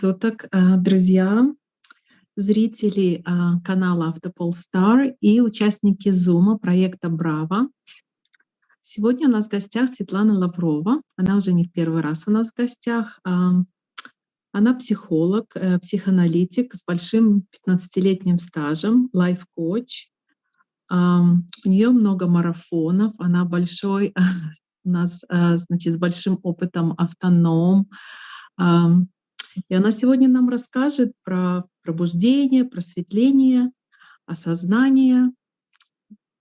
суток, э, друзья, зрители э, канала Автопол Стар и участники Зума проекта Браво. Сегодня у нас в гостях Светлана Лаврова. Она уже не в первый раз у нас в гостях. Она психолог, э, психоаналитик с большим 15-летним стажем, лайф-коуч. У нее много марафонов, она большой, у нас, значит, с большим опытом автоном, и она сегодня нам расскажет про пробуждение, просветление, осознание.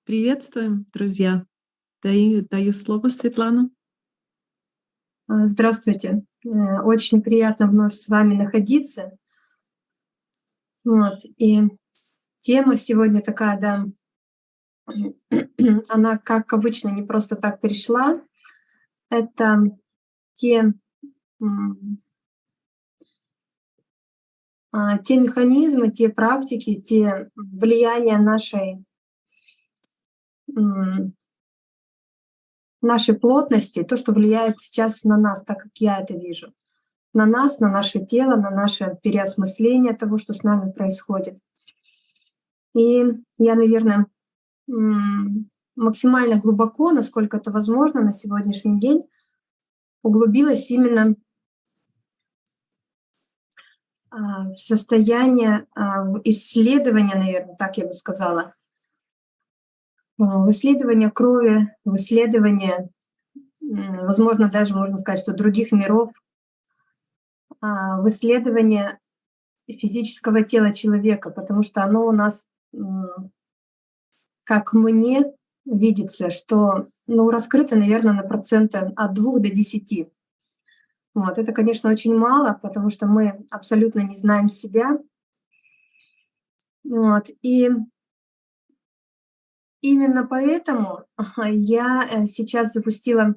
Приветствуем, друзья. Даю, даю слово, Светлана. А, здравствуйте. Э, очень приятно вновь с вами находиться. Вот. И тема сегодня такая, да, она, как обычно, не просто так пришла. Это те те механизмы, те практики, те влияния нашей, нашей плотности, то, что влияет сейчас на нас, так как я это вижу, на нас, на наше тело, на наше переосмысление того, что с нами происходит. И я, наверное, максимально глубоко, насколько это возможно на сегодняшний день, углубилась именно а, в состояние а, исследования, наверное, так я бы сказала, а, в исследование крови, в исследование, возможно, даже можно сказать, что других миров, в исследование физического тела человека, потому что оно у нас, как мне видится, что ну, раскрыто, наверное, на проценты от 2 до 10. Вот. Это, конечно, очень мало, потому что мы абсолютно не знаем себя. Вот. И именно поэтому я э, сейчас запустила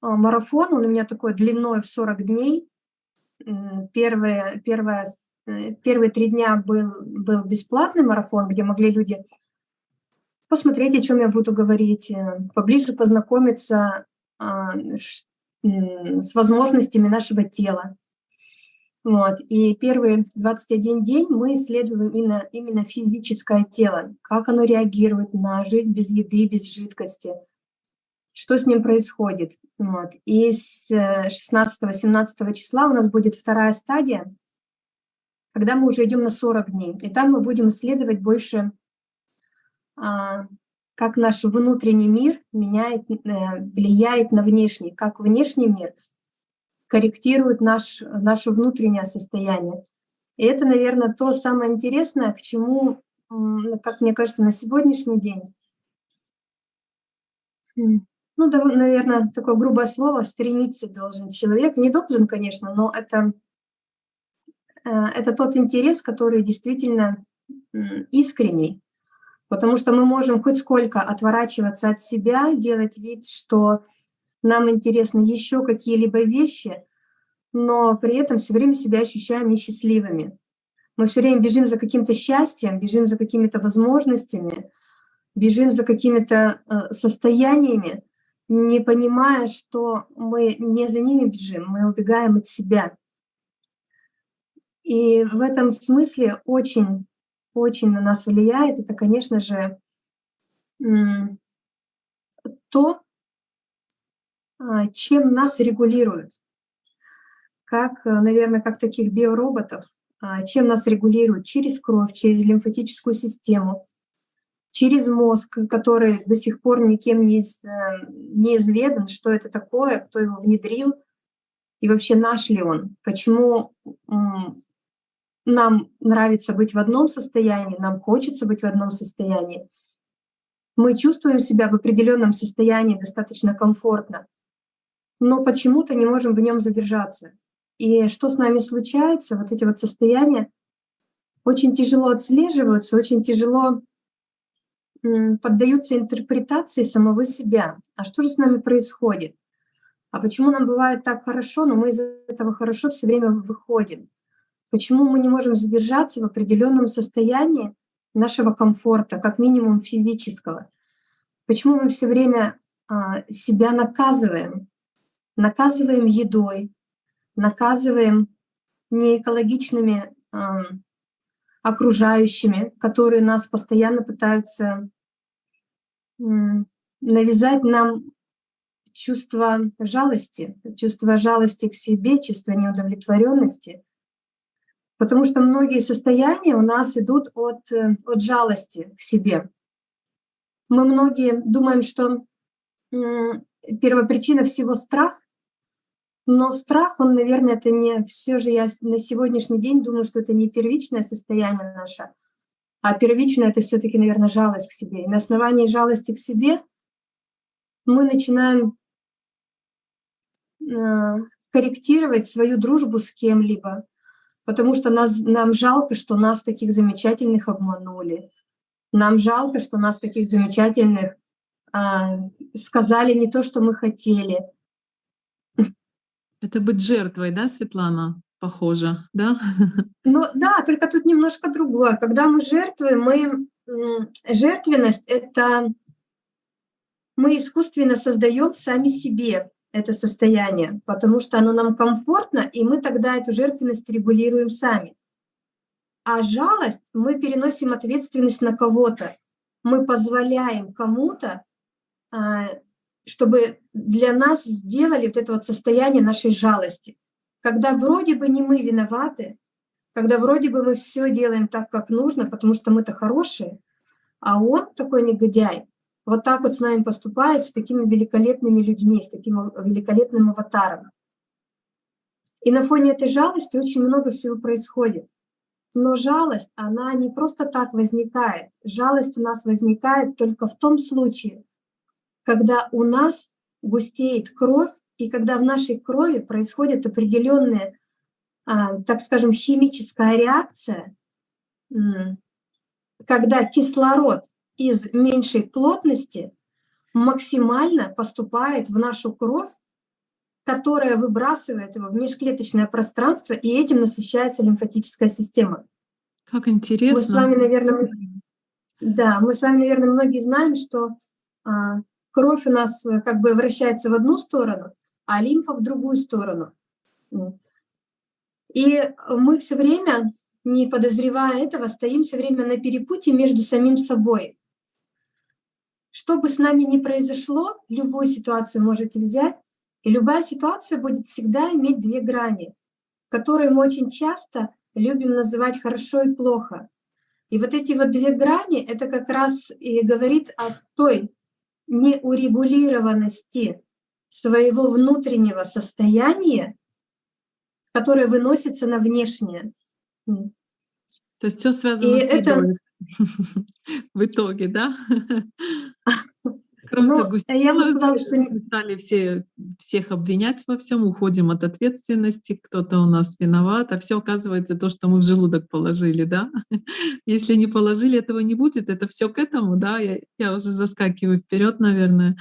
а, марафон. Он у меня такой длиной в 40 дней. Первые, первые, э, первые три дня был, был бесплатный марафон, где могли люди посмотреть, о чем я буду говорить, э, поближе познакомиться, а, с возможностями нашего тела. Вот. И первые 21 день мы исследуем именно, именно физическое тело, как оно реагирует на жизнь без еды, без жидкости, что с ним происходит. Вот. И с 16-17 числа у нас будет вторая стадия, когда мы уже идем на 40 дней. И там мы будем исследовать больше а, как наш внутренний мир меняет, э, влияет на внешний, как внешний мир корректирует наш, наше внутреннее состояние. И это, наверное, то самое интересное, к чему, как мне кажется, на сегодняшний день, ну, да, наверное, такое грубое слово, стремиться должен человек. Не должен, конечно, но это, э, это тот интерес, который действительно искренний. Потому что мы можем хоть сколько отворачиваться от себя, делать вид, что нам интересны еще какие-либо вещи, но при этом все время себя ощущаем несчастливыми. Мы все время бежим за каким-то счастьем, бежим за какими-то возможностями, бежим за какими-то э, состояниями, не понимая, что мы не за ними бежим, мы убегаем от себя. И в этом смысле очень очень на нас влияет, это, конечно же, то, а, чем нас регулируют. Как, э, наверное, как таких биороботов, а, чем нас регулируют через кровь, через лимфатическую систему, через мозг, который до сих пор никем не, э, не изведан, что это такое, кто его внедрил, и вообще наш ли он, почему нам нравится быть в одном состоянии, нам хочется быть в одном состоянии. Мы чувствуем себя в определенном состоянии достаточно комфортно, но почему-то не можем в нем задержаться. И что с нами случается, вот эти вот состояния очень тяжело отслеживаются, очень тяжело поддаются интерпретации самого себя. А что же с нами происходит? А почему нам бывает так хорошо, но мы из этого хорошо все время выходим? Почему мы не можем задержаться в определенном состоянии нашего комфорта, как минимум физического? Почему мы все время а, себя наказываем? Наказываем едой, наказываем неэкологичными э, окружающими, которые нас постоянно пытаются навязать нам чувство жалости, чувство жалости к себе, чувство неудовлетворенности. Потому что многие состояния у нас идут от, э, от жалости к себе. Мы многие думаем, что первая причина всего страх, но страх, он, наверное, это не все же я на сегодняшний день думаю, что это не первичное состояние наше, а первичное это все-таки, наверное, жалость к себе. И на основании жалости к себе мы начинаем э, корректировать свою дружбу с кем-либо, потому что нас, нам жалко, что нас таких замечательных обманули. Нам жалко, что нас таких замечательных а, сказали не то, что мы хотели. Это быть жертвой, да, Светлана? Похоже, да? Ну да, только тут немножко другое. Когда мы жертвуем, мы жертвенность — это мы искусственно создаем сами себе это состояние, потому что оно нам комфортно, и мы тогда эту жертвенность регулируем сами. А жалость мы переносим ответственность на кого-то. Мы позволяем кому-то, а, чтобы для нас сделали вот это вот состояние нашей жалости. Когда вроде бы не мы виноваты, когда вроде бы мы все делаем так, как нужно, потому что мы-то хорошие, а он такой негодяй, вот так вот с нами поступает, с такими великолепными людьми, с таким великолепным аватаром. И на фоне этой жалости очень много всего происходит. Но жалость, она не просто так возникает. Жалость у нас возникает только в том случае, когда у нас густеет кровь, и когда в нашей крови происходит определенная, а, так скажем, химическая реакция, когда кислород из меньшей плотности максимально поступает в нашу кровь, которая выбрасывает его в межклеточное пространство, и этим насыщается лимфатическая система. Как интересно. Мы с вами, наверное, да, мы с вами, наверное, многие знаем, что а, кровь у нас э, как бы вращается в одну сторону, а лимфа в другую сторону. И мы все время, не подозревая этого, стоим все время на перепутье между самим собой. Что бы с нами ни произошло, любую ситуацию можете взять, и любая ситуация будет всегда иметь две грани, которые мы очень часто любим называть хорошо и плохо. И вот эти вот две грани, это как раз и говорит о той неурегулированности своего внутреннего состояния, которое выносится на внешнее. То есть все связано и с это... в итоге, да? Кровь ну, я бы сказала, что... Стали все, всех обвинять во всем, уходим от ответственности, кто-то у нас виноват, а все оказывается то, что мы в желудок положили, да? Если не положили, этого не будет, это все к этому, да? Я, я уже заскакиваю вперед, наверное.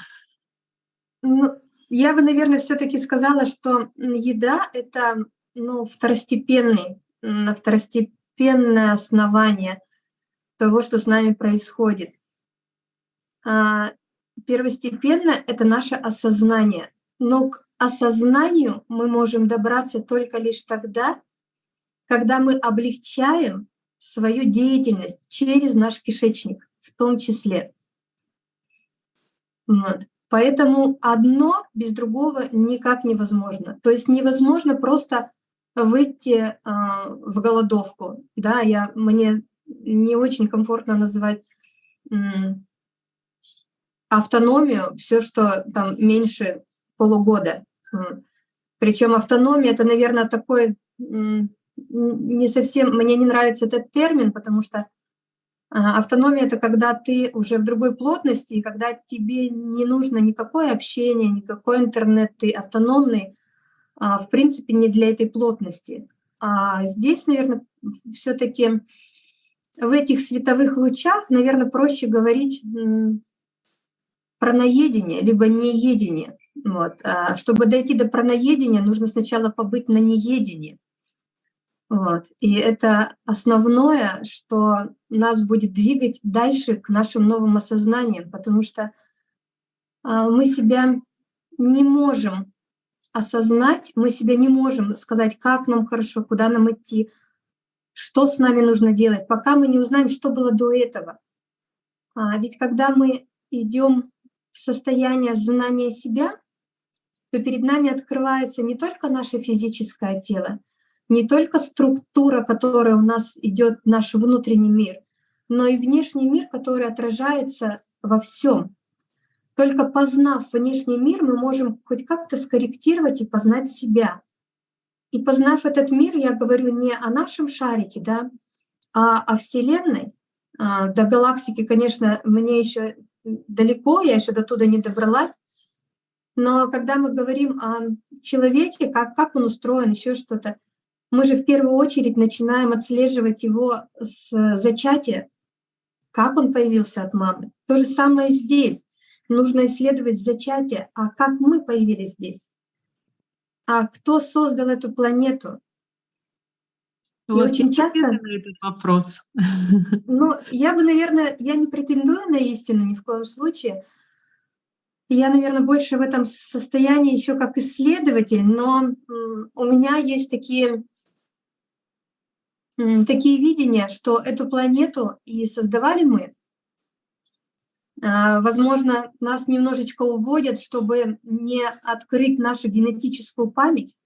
Ну, я бы, наверное, все-таки сказала, что еда — это ну, второстепенный, второстепенное основание того, что с нами происходит. Первостепенно — это наше осознание. Но к осознанию мы можем добраться только лишь тогда, когда мы облегчаем свою деятельность через наш кишечник в том числе. Вот. Поэтому одно без другого никак невозможно. То есть невозможно просто выйти э, в голодовку. Да, я, мне не очень комфортно называть автономию все, что там меньше полугода. Причем автономия это, наверное, такой не совсем, мне не нравится этот термин, потому что автономия это когда ты уже в другой плотности, и когда тебе не нужно никакое общение, никакой интернет, ты автономный, а, в принципе, не для этой плотности. А здесь, наверное, все-таки в этих световых лучах, наверное, проще говорить праноедение, либо неедение. Вот. А чтобы дойти до праноедения, нужно сначала побыть на неедении. Вот. И это основное, что нас будет двигать дальше к нашим новым осознаниям, потому что а, мы себя не можем осознать, мы себя не можем сказать, как нам хорошо, куда нам идти, что с нами нужно делать, пока мы не узнаем, что было до этого. А ведь когда мы идем состояние знания себя, то перед нами открывается не только наше физическое тело, не только структура, которая у нас идет, наш внутренний мир, но и внешний мир, который отражается во всем. Только познав внешний мир, мы можем хоть как-то скорректировать и познать себя. И познав этот мир, я говорю не о нашем шарике, да, а о Вселенной. А, до галактики, конечно, мне еще далеко, я еще до туда не добралась. Но когда мы говорим о человеке, как, как он устроен, еще что-то, мы же в первую очередь начинаем отслеживать его с зачатия, как он появился от мамы. То же самое здесь. Нужно исследовать зачатие, а как мы появились здесь. А кто создал эту планету? И очень часто этот вопрос. Ну, я бы, наверное, я не претендую на истину ни в коем случае. Я, наверное, больше в этом состоянии еще как исследователь, но у меня есть такие такие видения, что эту планету и создавали мы. А, возможно, нас немножечко уводят, чтобы не открыть нашу генетическую память,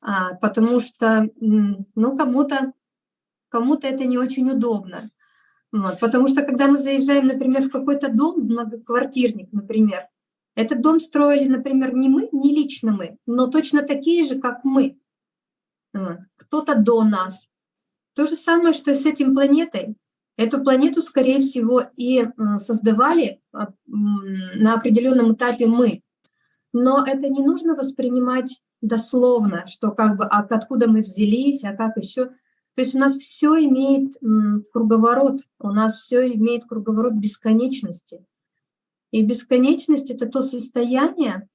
а, потому что ну, кому-то кому, -то, это не очень удобно. Вот, потому что когда мы заезжаем, например, в какой-то дом, в многоквартирник, например, этот дом строили, например, не мы, не лично мы, но точно такие же, как мы. Кто-то до нас, то же самое, что и с этим планетой. Эту планету, скорее всего, и создавали а, на определенном этапе мы. Но это не нужно воспринимать дословно, что как бы а откуда мы взялись, а как еще. То есть у нас все имеет круговорот, у нас все имеет круговорот бесконечности. И бесконечность — это то состояние,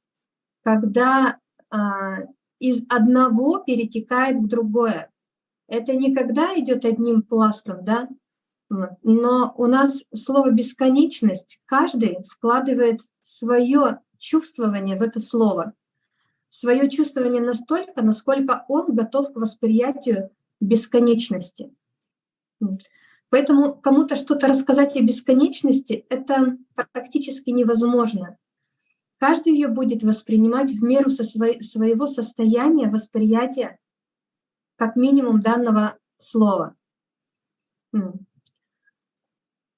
когда а, из одного перетекает в другое. Это никогда идет одним пластом, да, но у нас слово «бесконечность» каждый вкладывает свое чувствование в это слово, свое чувствование настолько, насколько он готов к восприятию бесконечности. Поэтому кому-то что-то рассказать о бесконечности — это практически невозможно. Каждый ее будет воспринимать в меру со своего состояния восприятия как минимум данного слова.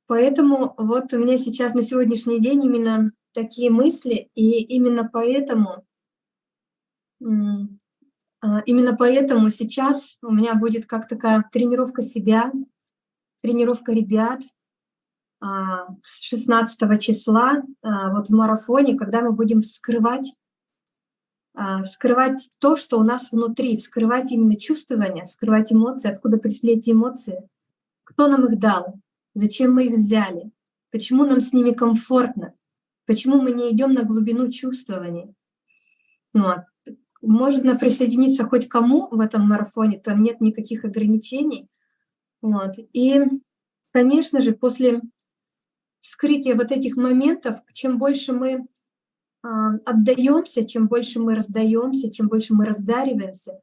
Поэтому вот у меня сейчас на сегодняшний день именно такие мысли, и именно поэтому, именно поэтому сейчас у меня будет как такая тренировка себя, тренировка ребят а, с 16 числа а, вот в марафоне, когда мы будем вскрывать а, вскрывать то, что у нас внутри, вскрывать именно чувствования, вскрывать эмоции, откуда пришли эти эмоции, кто нам их дал, зачем мы их взяли, почему нам с ними комфортно, почему мы не идем на глубину чувствований. Вот. Можно присоединиться хоть кому в этом марафоне, там нет никаких ограничений. Вот. И, конечно же, после вскрытия вот этих моментов, чем больше мы а, отдаемся, чем больше мы раздаемся, чем больше мы раздариваемся,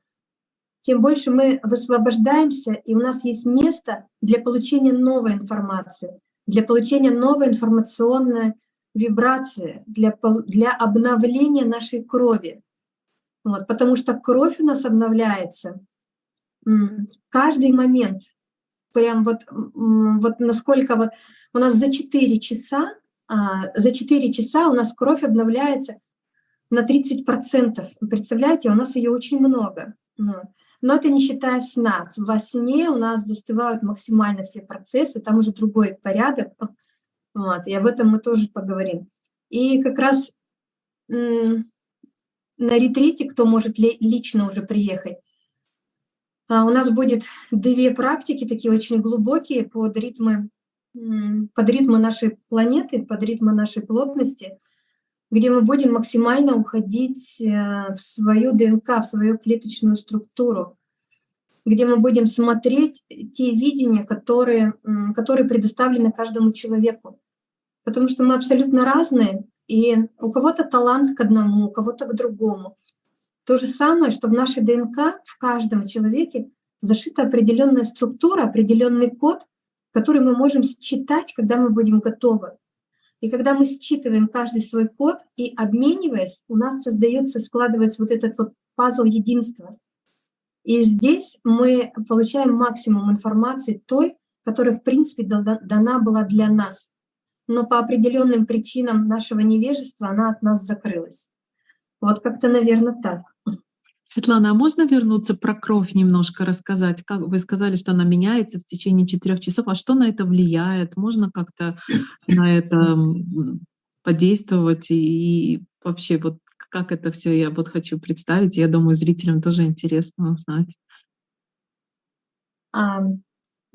тем больше мы высвобождаемся, и у нас есть место для получения новой информации, для получения новой информационной вибрации, для, для обновления нашей крови. Вот, потому что кровь у нас обновляется каждый момент. Прям вот, вот насколько вот у нас за 4 часа а, за 4 часа у нас кровь обновляется на 30%. Представляете, у нас ее очень много. Ну, но это не считая сна. Во сне у нас застывают максимально все процессы, там уже другой порядок. Вот, и об этом мы тоже поговорим. И как раз на ретрите, кто может лично уже приехать, а, у нас будет две практики, такие очень глубокие, под ритмы под ритмы нашей планеты, под ритмы нашей плотности, где мы будем максимально уходить э, в свою ДНК, в свою клеточную структуру, где мы будем смотреть те видения, которые, которые предоставлены каждому человеку. Потому что мы абсолютно разные, и у кого-то талант к одному, у кого-то к другому. То же самое, что в нашей ДНК, в каждом человеке зашита определенная структура, определенный код, который мы можем считать, когда мы будем готовы. И когда мы считываем каждый свой код и обмениваясь, у нас создается, складывается вот этот вот пазл единства. И здесь мы получаем максимум информации той, которая, в принципе, дана была для нас. Но по определенным причинам нашего невежества она от нас закрылась. Вот как-то, наверное, так. Светлана, а можно вернуться про кровь немножко рассказать? Как вы сказали, что она меняется в течение четырех часов, а что на это влияет? Можно как-то на это подействовать и вообще вот как это все я вот хочу представить. Я думаю, зрителям тоже интересно узнать.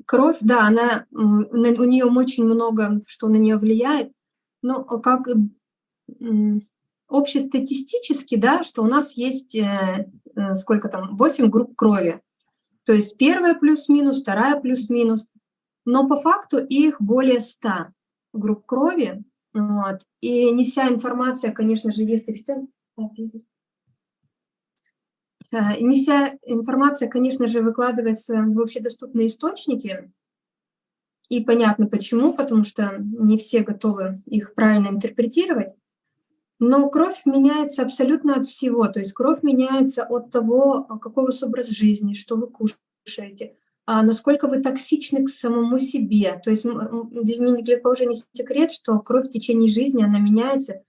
Кровь, да, она у нее очень много, что на нее влияет. Но как общестатистически, да, что у нас есть э, Э, сколько там, 8 групп крови. То есть первая плюс-минус, вторая плюс-минус. Но по факту их более 100 групп крови. Вот. И не вся информация, конечно же, есть официально. Э, не вся информация, конечно же, выкладывается в общедоступные источники. И понятно почему, потому что не все готовы их правильно интерпретировать. Но кровь меняется абсолютно от всего. То есть кровь меняется от того, а, какой у вас образ жизни, что вы кушаете, а насколько вы токсичны к самому себе. То есть ни для кого уже не секрет, что кровь в течение жизни, она меняется.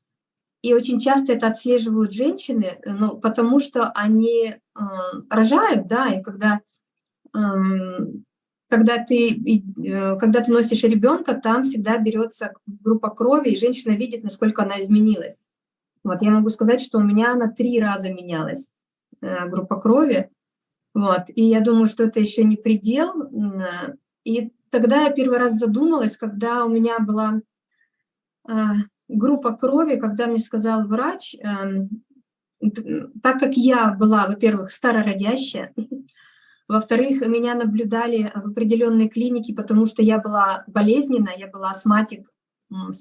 И очень часто это отслеживают женщины, ну, потому что они э, рожают, да, и когда, э, когда, ты, э, когда ты носишь ребенка, там всегда берется группа крови, и женщина видит, насколько она изменилась. Вот, я могу сказать, что у меня она три раза менялась, э, группа крови. Вот, и я думаю, что это еще не предел. И тогда я первый раз задумалась, когда у меня была э, группа крови, когда мне сказал врач, эм, так как я была, во-первых, старородящая, во-вторых, меня наблюдали в определенной клинике, потому что я была болезненная, я была астматик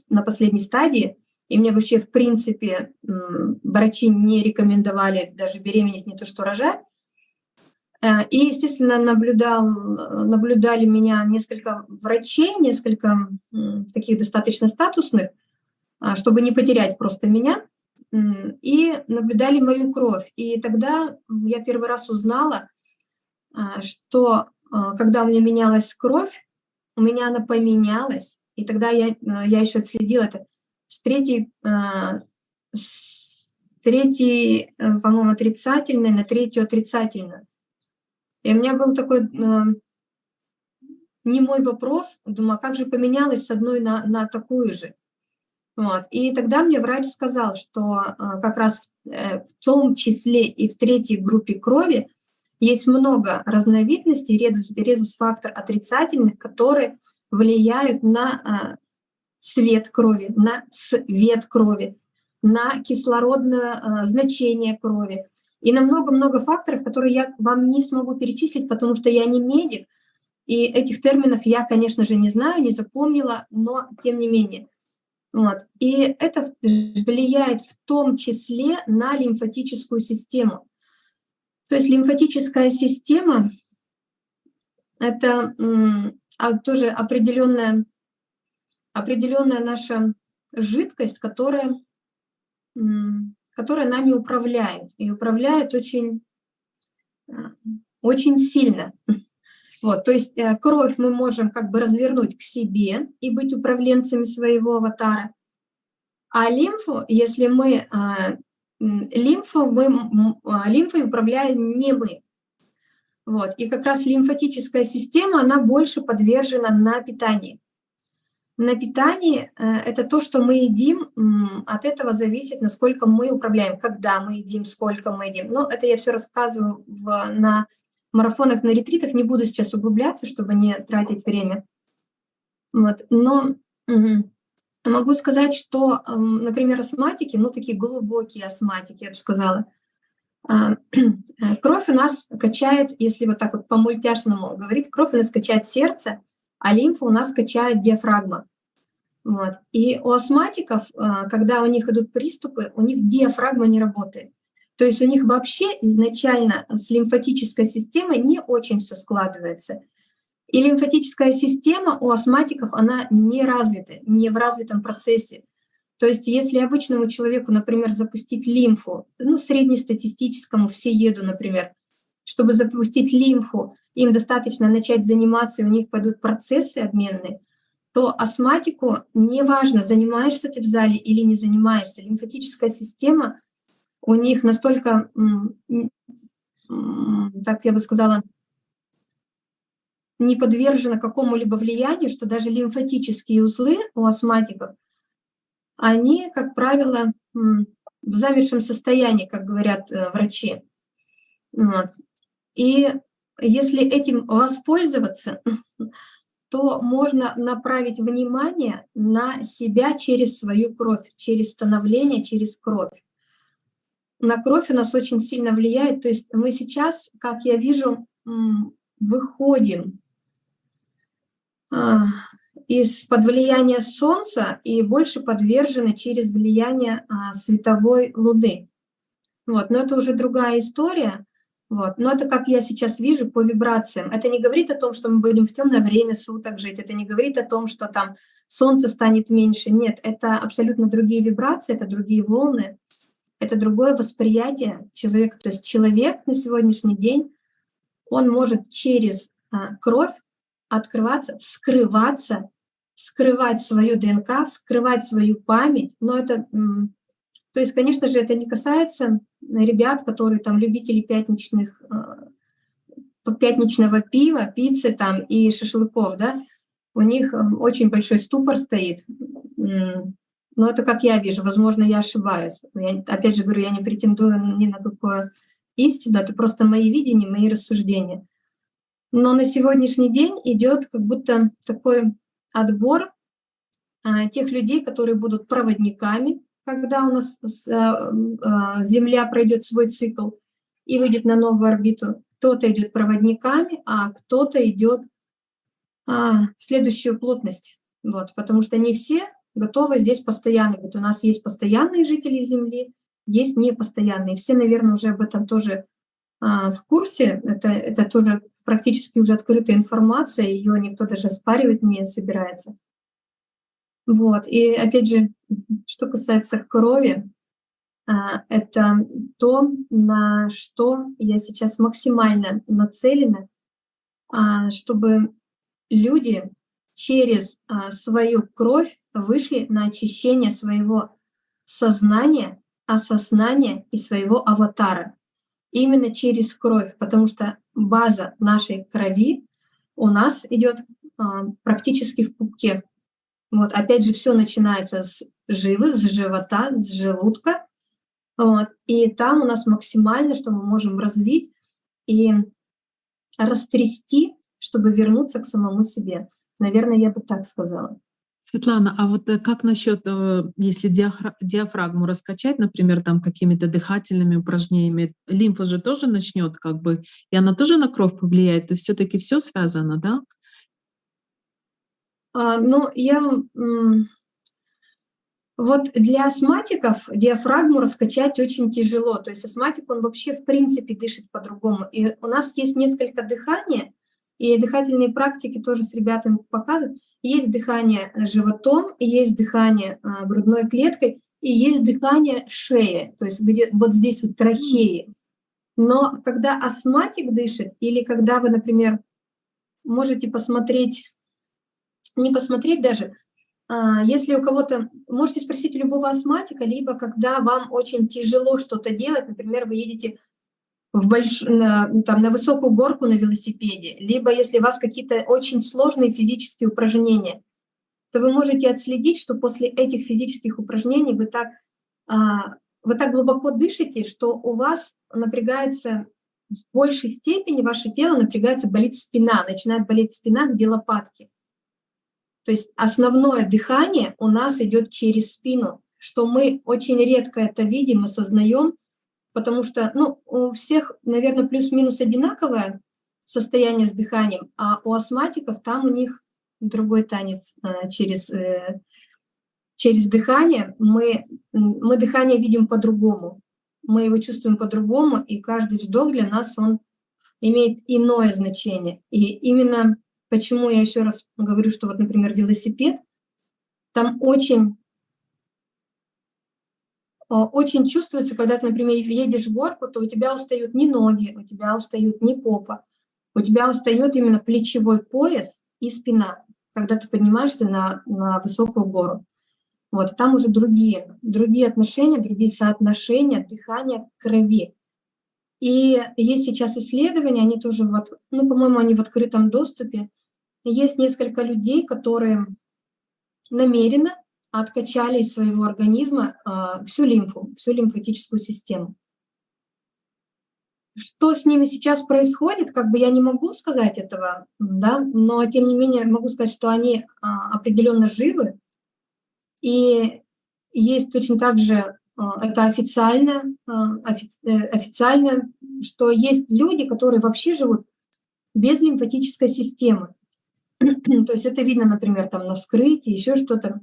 на последней стадии, и мне вообще, в принципе, врачи не рекомендовали даже беременеть, не то что рожать. Э, и, естественно, наблюдал, наблюдали меня несколько врачей, несколько таких достаточно статусных, чтобы не потерять просто меня, и наблюдали мою кровь. И тогда я первый раз узнала, а, что а, когда у меня менялась кровь, у меня она поменялась, и тогда я, я еще отследила это, с третьей, а, третьей э, по-моему, отрицательной на третью отрицательную. И у меня был такой а, не мой вопрос, думаю, а как же поменялось с одной на, на такую же? Вот. И тогда мне врач сказал, что как раз в, э, в том числе и в третьей группе крови есть много разновидностей резус-фактор отрицательных, которые влияют на цвет крови, на цвет крови, на кислородное э, значение крови и на много-много факторов, которые я вам не смогу перечислить, потому что я не медик, и этих терминов я, конечно же, не знаю, не запомнила, но тем не менее. Вот. И это влияет в том числе на лимфатическую систему. То есть лимфатическая система — это а, тоже определенная определенная наша жидкость, которая, которая нами управляет. И управляет очень, э, очень сильно. Вот, то есть э, кровь мы можем как бы развернуть к себе и быть управленцами своего аватара. А лимфу, если мы а, лимфу, мы, а, лимфой управляем не мы. Вот, и как раз лимфатическая система, она больше подвержена на питание на питании э, это то, что мы едим, от этого зависит, насколько мы управляем, когда мы едим, сколько мы едим. Но это я все рассказываю в, на марафонах, на ретритах, не буду сейчас углубляться, чтобы не тратить время. Вот. Но могу сказать, что, например, астматики, ну такие глубокие астматики, я бы сказала, а, кровь у нас качает, если вот так вот по-мультяшному говорить, кровь у нас качает сердце, а лимфу у нас качает диафрагма. Вот. И у астматиков, а, когда у них идут приступы, у них диафрагма не работает. То есть у них вообще изначально с лимфатической системой не очень все складывается. И лимфатическая система у астматиков, она не развита, не в развитом процессе. То есть если обычному человеку, например, запустить лимфу, ну, среднестатистическому, все еду, например, чтобы запустить лимфу, им достаточно начать заниматься, и у них пойдут процессы обменные, то астматику неважно, занимаешься ты в зале или не занимаешься, лимфатическая система у них настолько, так я бы сказала, не подвержена какому-либо влиянию, что даже лимфатические узлы у астматиков, они, как правило, в замершем состоянии, как говорят э, врачи. И если этим воспользоваться, то можно направить внимание на себя через свою кровь, через становление, через кровь. На кровь у нас очень сильно влияет, то есть мы сейчас, как я вижу, выходим а, из-под влияния Солнца и больше подвержены через влияние а, световой Луны. Вот, но это уже другая история. Вот. Но это как я сейчас вижу по вибрациям. Это не говорит о том, что мы будем в темное время суток жить, это не говорит о том, что там солнце станет меньше. Нет, это абсолютно другие вибрации, это другие волны, это другое восприятие человека. То есть человек на сегодняшний день, он может через а, кровь открываться, вскрываться, вскрывать свою ДНК, вскрывать свою память. Но это, то есть, конечно же, это не касается ребят, которые там любители пятничных, э, пятничного пива, пиццы там и шашлыков, да, у них очень большой ступор стоит. Но это как я вижу, возможно, я ошибаюсь. Я, опять же говорю, я не претендую ни на какую истину, это просто мои видения, мои рассуждения. Но на сегодняшний день идет как будто такой отбор а, тех людей, которые будут проводниками когда у нас э, э, Земля пройдет свой цикл и выйдет на новую орбиту, кто-то идет проводниками, а кто-то идет а, в следующую плотность. Вот, потому что не все готовы здесь постоянно. Вот у нас есть постоянные жители Земли, есть непостоянные. Все, наверное, уже об этом тоже а, в курсе. Это, это тоже практически уже открытая информация, ее никто даже оспаривать не собирается. Вот. И опять же, что касается крови, а, это то, на что я сейчас максимально нацелена, а, чтобы люди через а, свою кровь вышли на очищение своего сознания, осознания и своего аватара. Именно через кровь, потому что база нашей крови у нас идет практически в пупке. Вот, опять же, все начинается с живы, с живота, с желудка. Вот, и там у нас максимально, что мы можем развить и растрясти, чтобы вернуться к самому себе. Наверное, я бы так сказала. Светлана, а вот э, как насчет, э, если диафрагму раскачать, например, там какими-то дыхательными упражнениями, лимфа же тоже начнет как бы, и она тоже на кровь повлияет, то все-таки все связано, да? А, ну, я... Вот для астматиков диафрагму раскачать очень тяжело. То есть астматик, он вообще в принципе дышит по-другому. И у нас есть несколько дыхания, и дыхательные практики тоже с ребятами показывают. Есть дыхание животом, есть дыхание а, грудной клеткой, и есть дыхание шеи, то есть где вот здесь вот трахеи. Но когда астматик дышит, или когда вы, например, можете посмотреть не посмотреть даже, а, если у кого-то, можете спросить любого астматика, либо когда вам очень тяжело что-то делать, например, вы едете в больш... на, там, на высокую горку на велосипеде, либо если у вас какие-то очень сложные физические упражнения, то вы можете отследить, что после этих физических упражнений вы так, а, вы так глубоко дышите, что у вас напрягается в большей степени, ваше тело напрягается, болит спина, начинает болеть спина, где лопатки. То есть основное дыхание у нас идет через спину, что мы очень редко это видим, осознаем, потому что ну, у всех, наверное, плюс-минус одинаковое состояние с дыханием, а у астматиков там у них другой танец э, через, э, через дыхание. Мы, мы дыхание видим по-другому. мы его чувствуем по-другому, и каждый вздох для нас, он имеет иное значение. И именно почему я еще раз говорю, что вот, например, велосипед, там очень, очень чувствуется, когда ты, например, едешь в горку, то у тебя устают не ноги, у тебя устают не попа, у тебя устает именно плечевой пояс и спина, когда ты поднимаешься на, на высокую гору. Вот, там уже другие, другие отношения, другие соотношения дыхания крови. И есть сейчас исследования, они тоже, вот, ну, по-моему, они в открытом доступе. Есть несколько людей, которые намеренно откачали из своего организма э, всю лимфу, всю лимфатическую систему. Что с ними сейчас происходит, как бы я не могу сказать этого, да, но тем не менее могу сказать, что они э, определенно живы, и есть точно так же, а, это официально, а, э, официально, что есть люди, которые вообще живут без лимфатической системы. То есть это видно, например, там на вскрытии, еще что-то.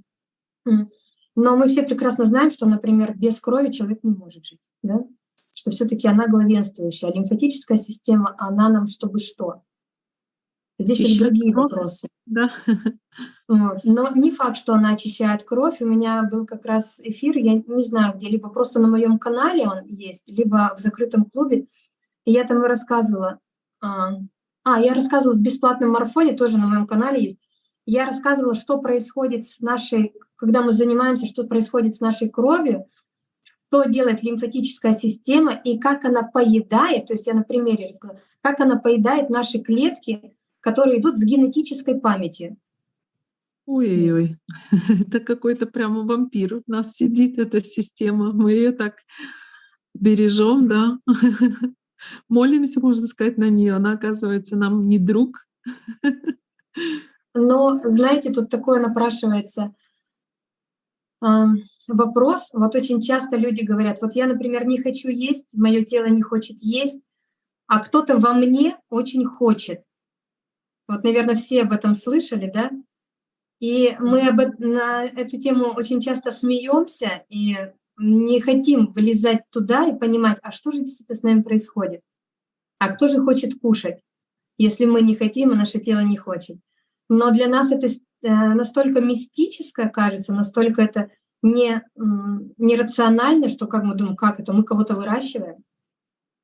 Но мы все прекрасно знаем, что, например, без крови человек не может жить, да? что все-таки она главенствующая. А лимфатическая система, она нам чтобы что? Здесь есть другие вопросы. Да. Вот. Но не факт, что она очищает кровь. У меня был как раз эфир, я не знаю где, либо просто на моем канале он есть, либо в закрытом клубе. И я там и рассказывала. А, а, я рассказывала в бесплатном марафоне, тоже на моем канале есть. Я рассказывала, что происходит с нашей, когда мы занимаемся, что происходит с нашей кровью, что делает лимфатическая система и как она поедает, то есть я на примере рассказала, как она поедает наши клетки, которые идут с генетической памятью. Ой-ой-ой, это какой-то прямо вампир у нас сидит, эта система. Мы ее так бережем, да. Молимся, можно сказать, на нее. Она, оказывается, нам не друг. Но, знаете, тут такое напрашивается вопрос. Вот очень часто люди говорят, вот я, например, не хочу есть, мое тело не хочет есть, а кто-то во мне очень хочет. Вот, наверное, все об этом слышали, да? И мы об, на эту тему очень часто смеемся и не хотим влезать туда и понимать, а что же действительно с нами происходит? А кто же хочет кушать, если мы не хотим, а наше тело не хочет? Но для нас это э, настолько мистическое кажется, настолько это не, нерационально, что как мы думаем, как это, мы кого-то выращиваем?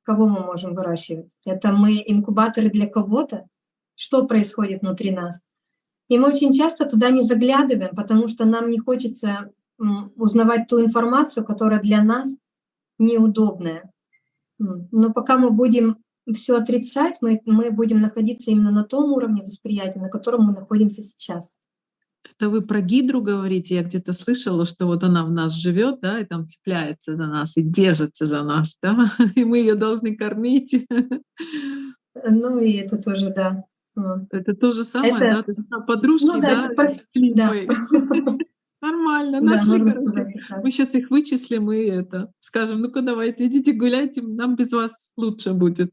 Кого мы можем выращивать? Это мы инкубаторы для кого-то? Что происходит внутри нас? И мы очень часто туда не заглядываем, потому что нам не хочется узнавать ту информацию, которая для нас неудобная. Но пока мы будем все отрицать, мы, мы будем находиться именно на том уровне восприятия, на котором мы находимся сейчас. Это вы про гидру говорите? Я где-то слышала, что вот она в нас живет, да, и там цепляется за нас и держится за нас, да, и мы ее должны кормить. Ну и это тоже, да. Это то же самое, это... да? Ты подружки, ну, да? да, да. Нормально, нашли, да, короче. Мы сейчас их вычислим и это скажем, ну-ка давайте, идите гуляйте, нам без вас лучше будет.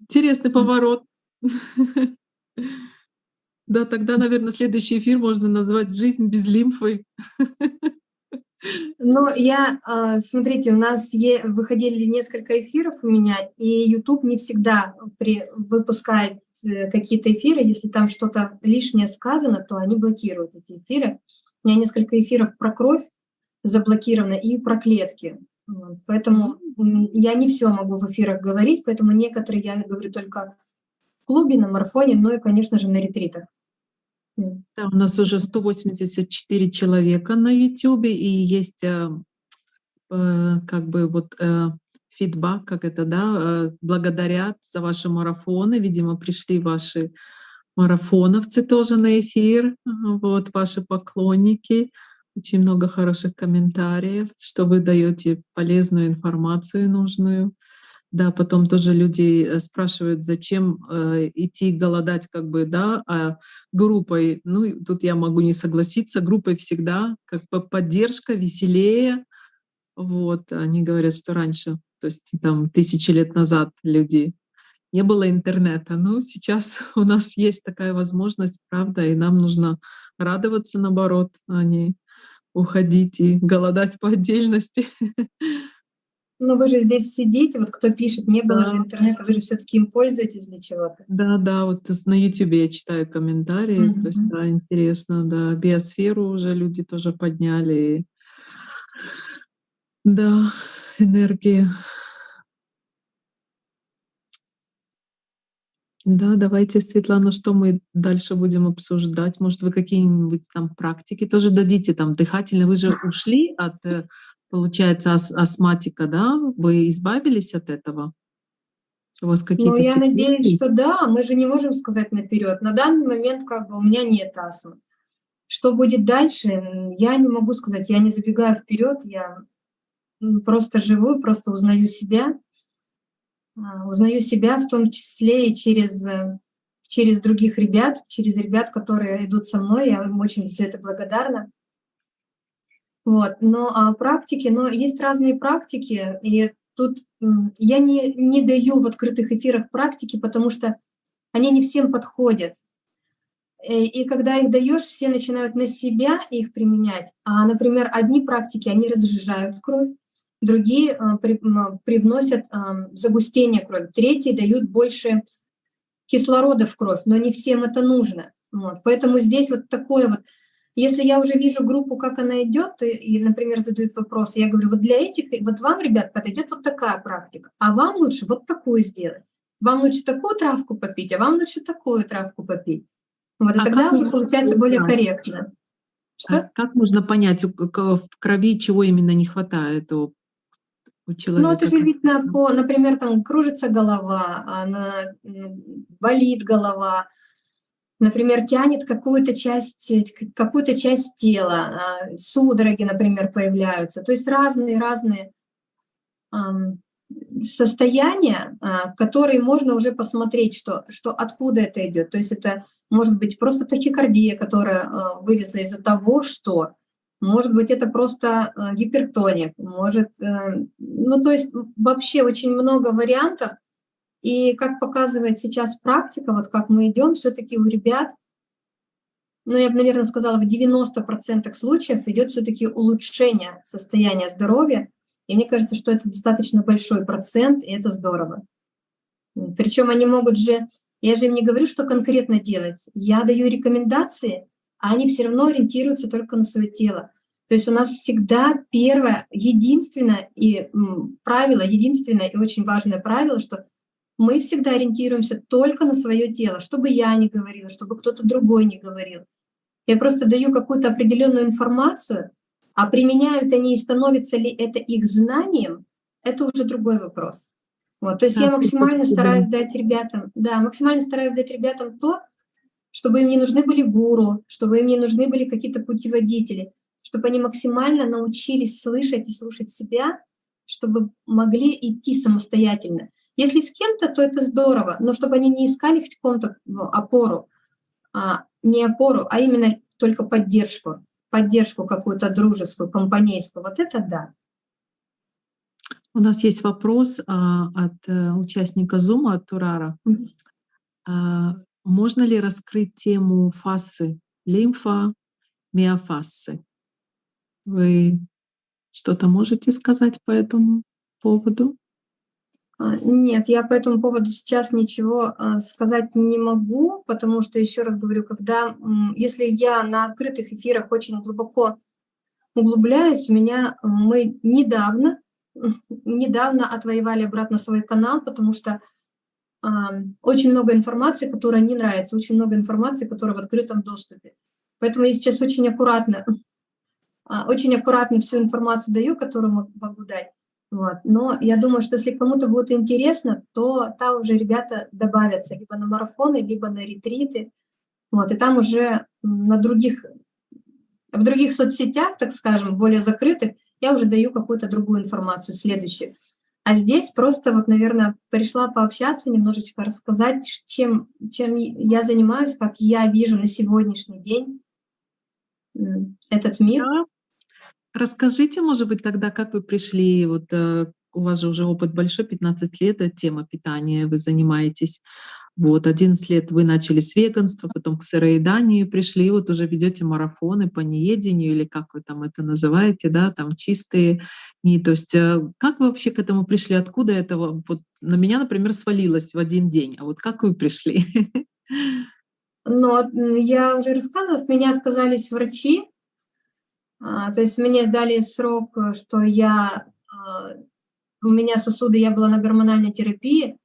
Интересный поворот. Да, тогда, наверное, следующий эфир можно назвать «Жизнь без лимфы». Ну, я, а, смотрите, у нас выходили несколько эфиров у меня, и YouTube не всегда при, выпускает э, какие-то эфиры. Если там что-то лишнее сказано, то они блокируют эти эфиры. У меня несколько эфиров про кровь заблокировано и про клетки. Поэтому я не все могу в эфирах говорить, поэтому некоторые я говорю только в клубе, на марафоне, ну и, конечно же, на ретритах. Да, у нас уже 184 человека на YouTube, и есть э, э, как бы вот э, фидбак, как это, да, э, благодарят за ваши марафоны. Видимо, пришли ваши марафоновцы тоже на эфир, вот ваши поклонники. Очень много хороших комментариев, что вы даете полезную информацию нужную. Да, потом тоже люди э, спрашивают, зачем э, идти голодать как бы, да, а группой, ну, тут я могу не согласиться, группой всегда как бы поддержка, веселее, вот, они говорят, что раньше, то есть там тысячи лет назад люди не было интернета, но сейчас у нас есть такая возможность, правда, и нам нужно радоваться наоборот, а не уходить и голодать по отдельности. Но вы же здесь сидите, вот кто пишет, не было да. же интернета, вы же все-таки им пользуетесь для чего-то. Да, да, вот на YouTube я читаю комментарии, mm -hmm. то есть, да, интересно, да, биосферу уже люди тоже подняли. Да, энергия. Да, давайте, Светлана, что мы дальше будем обсуждать? Может, вы какие-нибудь там практики тоже дадите, там, дыхательные? Вы же ушли от, э, получается, ас астматика, да? Вы избавились от этого? У вас какие-то Ну, я секреты? надеюсь, что да, мы же не можем сказать наперед. На данный момент как бы у меня нет астмы. Что будет дальше, я не могу сказать, я не забегаю вперед, я просто живу, просто узнаю себя. А, узнаю себя в том числе и через, э, через других ребят, через ребят, которые идут со мной, я им очень за это благодарна. Вот, но а, практики, но есть разные практики, и тут я не, не даю в открытых эфирах практики, потому что они не всем подходят. И, э, и когда их даешь, все начинают на себя их применять. А, например, одни практики, они разжижают кровь, другие а, привносят а, загустение крови, третьи дают больше кислорода в кровь, но не всем это нужно. Вот. Поэтому здесь вот такое вот, если я уже вижу группу, как она идет, и, и, например, задают вопрос, я говорю, вот для этих, вот вам, ребят, подойдет вот такая практика, а вам лучше вот такую сделать. Вам лучше такую травку попить, а вам лучше такую травку попить. Вот, и а тогда уже получается более корректно. Что? А как можно понять, в крови чего именно не хватает у у человека? Ну, это же видно по, например, там кружится голова, она болит голова, например, тянет какую-то часть, какую-то часть тела, а, судороги, например, появляются. То есть разные-разные состояния, а, которые можно уже посмотреть, что, что откуда это идет. То есть это может быть просто тахикардия, которая а, вылезла из-за того, что может быть, это просто э, гипертоник, может, э, ну, то есть вообще очень много вариантов. И как показывает сейчас практика, вот как мы идем, все-таки у ребят, ну, я бы, наверное, сказала, в 90% случаев идет все-таки улучшение состояния здоровья. И мне кажется, что это достаточно большой процент, и это здорово. Причем они могут же, я же им не говорю, что конкретно делать. Я даю рекомендации, а они все равно ориентируются только на свое тело. То есть у нас всегда первое, единственное и правило, единственное и очень важное правило, что мы всегда ориентируемся только на свое тело, чтобы я не говорила, чтобы кто-то другой не говорил. Я просто даю какую-то определенную информацию, а применяют они и становится ли это их знанием, это уже другой вопрос. Вот, то есть да, я максимально стараюсь дать ребятам, да, максимально стараюсь дать ребятам то, чтобы им не нужны были гуру, чтобы им не нужны были какие-то путеводители, чтобы они максимально научились слышать и слушать себя, чтобы могли идти самостоятельно. Если с кем-то, то это здорово, но чтобы они не искали в ком-то ну, опору, а, не опору, а именно только поддержку, поддержку какую-то дружескую, компанейскую, вот это да. У нас есть вопрос а, от а, участника Zoom, от Турара. Mm -hmm. а, можно ли раскрыть тему фасы лимфа, миофасы? Вы что-то можете сказать по этому поводу? А, нет, я по этому поводу сейчас ничего а, сказать не могу, потому что, еще раз говорю, когда, если я на открытых эфирах очень глубоко углубляюсь, у меня мы недавно, недавно отвоевали обратно свой канал, потому что очень много информации, которая не нравится, очень много информации, которая в открытом доступе. Поэтому я сейчас очень аккуратно, а, очень аккуратно всю информацию даю, которую могу дать. Вот. Но я думаю, что если кому-то будет интересно, то там уже ребята добавятся либо на марафоны, либо на ретриты. Вот. И там уже на других, в других соцсетях, так скажем, более закрытых, я уже даю какую-то другую информацию, следующую. А здесь просто, вот, наверное, пришла пообщаться, немножечко рассказать, чем, чем я занимаюсь, как я вижу на сегодняшний день этот мир. Да. Расскажите, может быть, тогда, как вы пришли, вот э, у вас же уже опыт большой, 15 лет, это тема питания, вы занимаетесь. Вот, 11 лет вы начали с веганства, потом к сыроеданию пришли, вот уже ведете марафоны по неедению, или как вы там это называете, да, там чистые не, то есть э, как вы вообще к этому пришли, откуда это вот на меня, например, свалилось в один день, а вот как вы пришли? Ну, я уже рассказывала, от меня отказались врачи, то есть мне дали срок, что я, а, у меня сосуды, я была на гормональной терапии,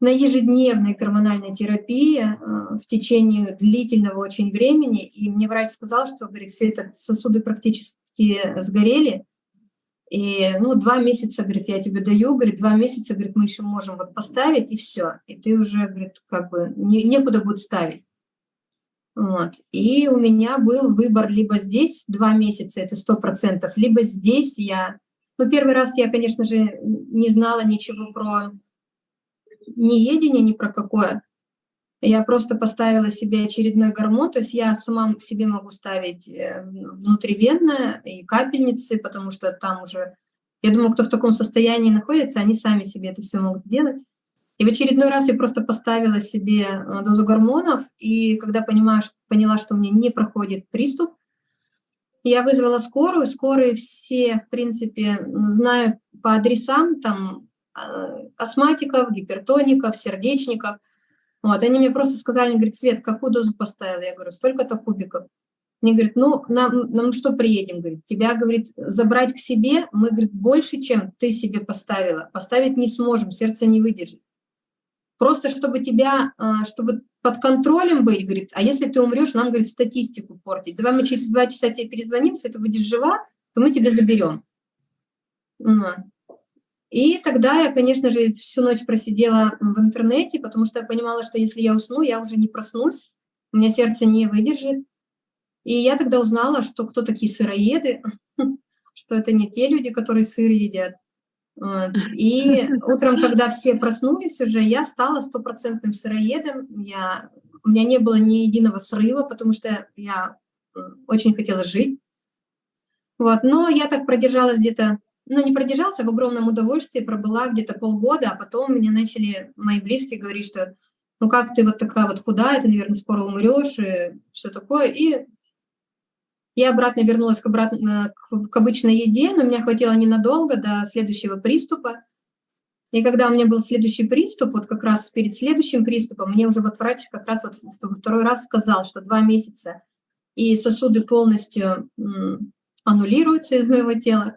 на ежедневной гормональной терапии а, в течение длительного очень времени, и мне врач сказал, что, говорит, Света, сосуды практически сгорели, и, ну, два месяца, говорит, я тебе даю, говорит, два месяца, говорит, мы еще можем вот поставить, и все. И ты уже, говорит, как бы не, некуда будет ставить. Вот. И у меня был выбор либо здесь два месяца, это сто процентов, либо здесь я... Ну, первый раз я, конечно же, не знала ничего про неедение, ни про какое. Я просто поставила себе очередной гормон, то есть я сама себе могу ставить э, внутривенно и капельницы, потому что там уже, я думаю, кто в таком состоянии находится, они сами себе это все могут делать. И в очередной раз я просто поставила себе э, дозу гормонов, и когда понимаю, поняла, что у меня не проходит приступ, я вызвала скорую. Скорые все, в принципе, знают по адресам, там, э, астматиков, гипертоников, сердечников. Вот, они мне просто сказали, говорит, Свет, какую дозу поставила? Я говорю, столько-то кубиков. Мне говорит, ну, нам, нам что приедем? Говорит, тебя, говорит, забрать к себе, мы, говорит, больше, чем ты себе поставила. Поставить не сможем, сердце не выдержит. Просто чтобы тебя, а, чтобы под контролем быть, говорит, а если ты умрешь, нам, говорит, статистику портить. Давай мы через два часа тебе перезвоним, если ты будешь жива, то мы тебя заберем. И тогда я, конечно же, всю ночь просидела в интернете, потому что я понимала, что если я усну, я уже не проснусь, у меня сердце не выдержит. И я тогда узнала, что кто такие сыроеды, что это не те люди, которые сыр едят. И утром, когда все проснулись уже, я стала стопроцентным сыроедом. Я, у меня не было ни единого срыва, потому что я очень хотела жить. Вот. Но я так продержалась где-то, ну не продержался, в огромном удовольствии, пробыла где-то полгода, а потом мне начали мои близкие говорить, что ну как ты вот такая вот худая, ты, наверное, скоро умрешь и все такое. И я обратно вернулась к, обратно, к обычной еде, но меня хватило ненадолго до следующего приступа. И когда у меня был следующий приступ, вот как раз перед следующим приступом, мне уже вот врач как раз вот второй раз сказал, что два месяца, и сосуды полностью аннулируются из моего тела,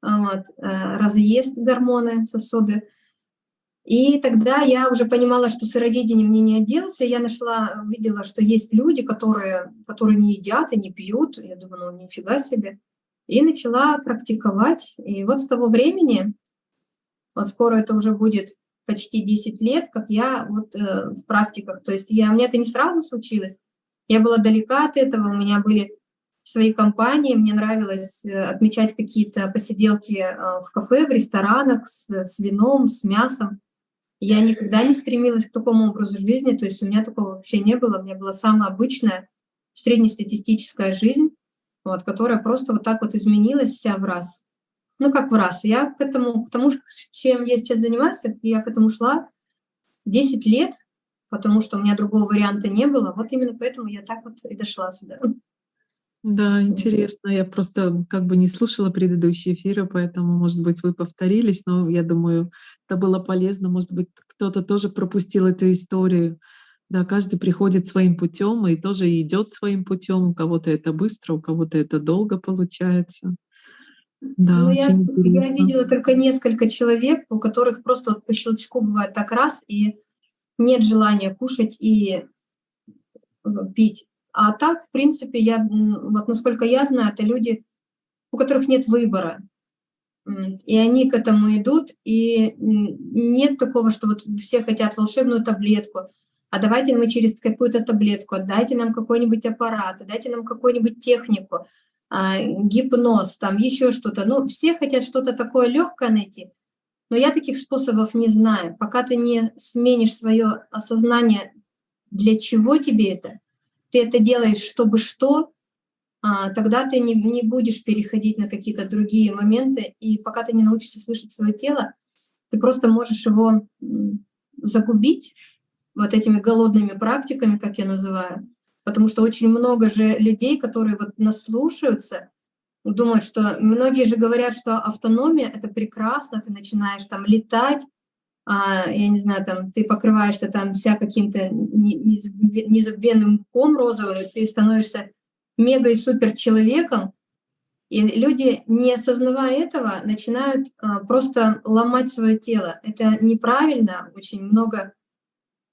вот, э, разъест гормоны сосуды. И тогда я уже понимала, что сыроедением мне не отделаться. Я нашла, видела, что есть люди, которые, которые не едят и не пьют. Я думаю, ну нифига себе. И начала практиковать. И вот с того времени, вот скоро это уже будет почти 10 лет, как я вот э, в практиках. То есть я, у меня это не сразу случилось. Я была далека от этого, у меня были свои компании, мне нравилось э, отмечать какие-то посиделки э, в кафе, в ресторанах с, с вином, с мясом. Я никогда не стремилась к такому образу жизни, то есть у меня такого вообще не было. У меня была самая обычная среднестатистическая жизнь, вот, которая просто вот так вот изменилась вся в раз. Ну, как в раз. Я к этому, к тому, чем я сейчас занимаюсь, я к этому шла 10 лет, потому что у меня другого варианта не было. Вот именно поэтому я так вот и дошла сюда. Да, интересно. Я просто как бы не слушала предыдущие эфиры, поэтому, может быть, вы повторились, но я думаю, это было полезно. Может быть, кто-то тоже пропустил эту историю. Да, каждый приходит своим путем и тоже идет своим путем. У кого-то это быстро, у кого-то это долго получается. Да, ну, я, я видела только несколько человек, у которых просто вот по щелчку бывает так раз, и нет желания кушать и э, пить. А так, в принципе, я, вот насколько я знаю, это люди, у которых нет выбора. И они к этому идут, и нет такого, что вот все хотят волшебную таблетку, а давайте мы через какую-то таблетку, дайте нам какой-нибудь аппарат, дайте нам какую-нибудь технику, а, гипноз, там еще что-то. Ну, все хотят что-то такое легкое найти, но я таких способов не знаю. Пока ты не сменишь свое осознание, для чего тебе это, ты это делаешь, чтобы что, а, тогда ты не, не будешь переходить на какие-то другие моменты, и пока ты не научишься слышать свое тело, ты просто можешь его загубить, вот этими голодными практиками, как я называю, потому что очень много же людей, которые вот наслушаются, думают, что многие же говорят, что автономия — это прекрасно, ты начинаешь там летать, я не знаю, там ты покрываешься там вся каким-то незабвенным ком розовым, ты становишься мега и супер человеком, и люди, не осознавая этого, начинают а, просто ломать свое тело. Это неправильно, очень много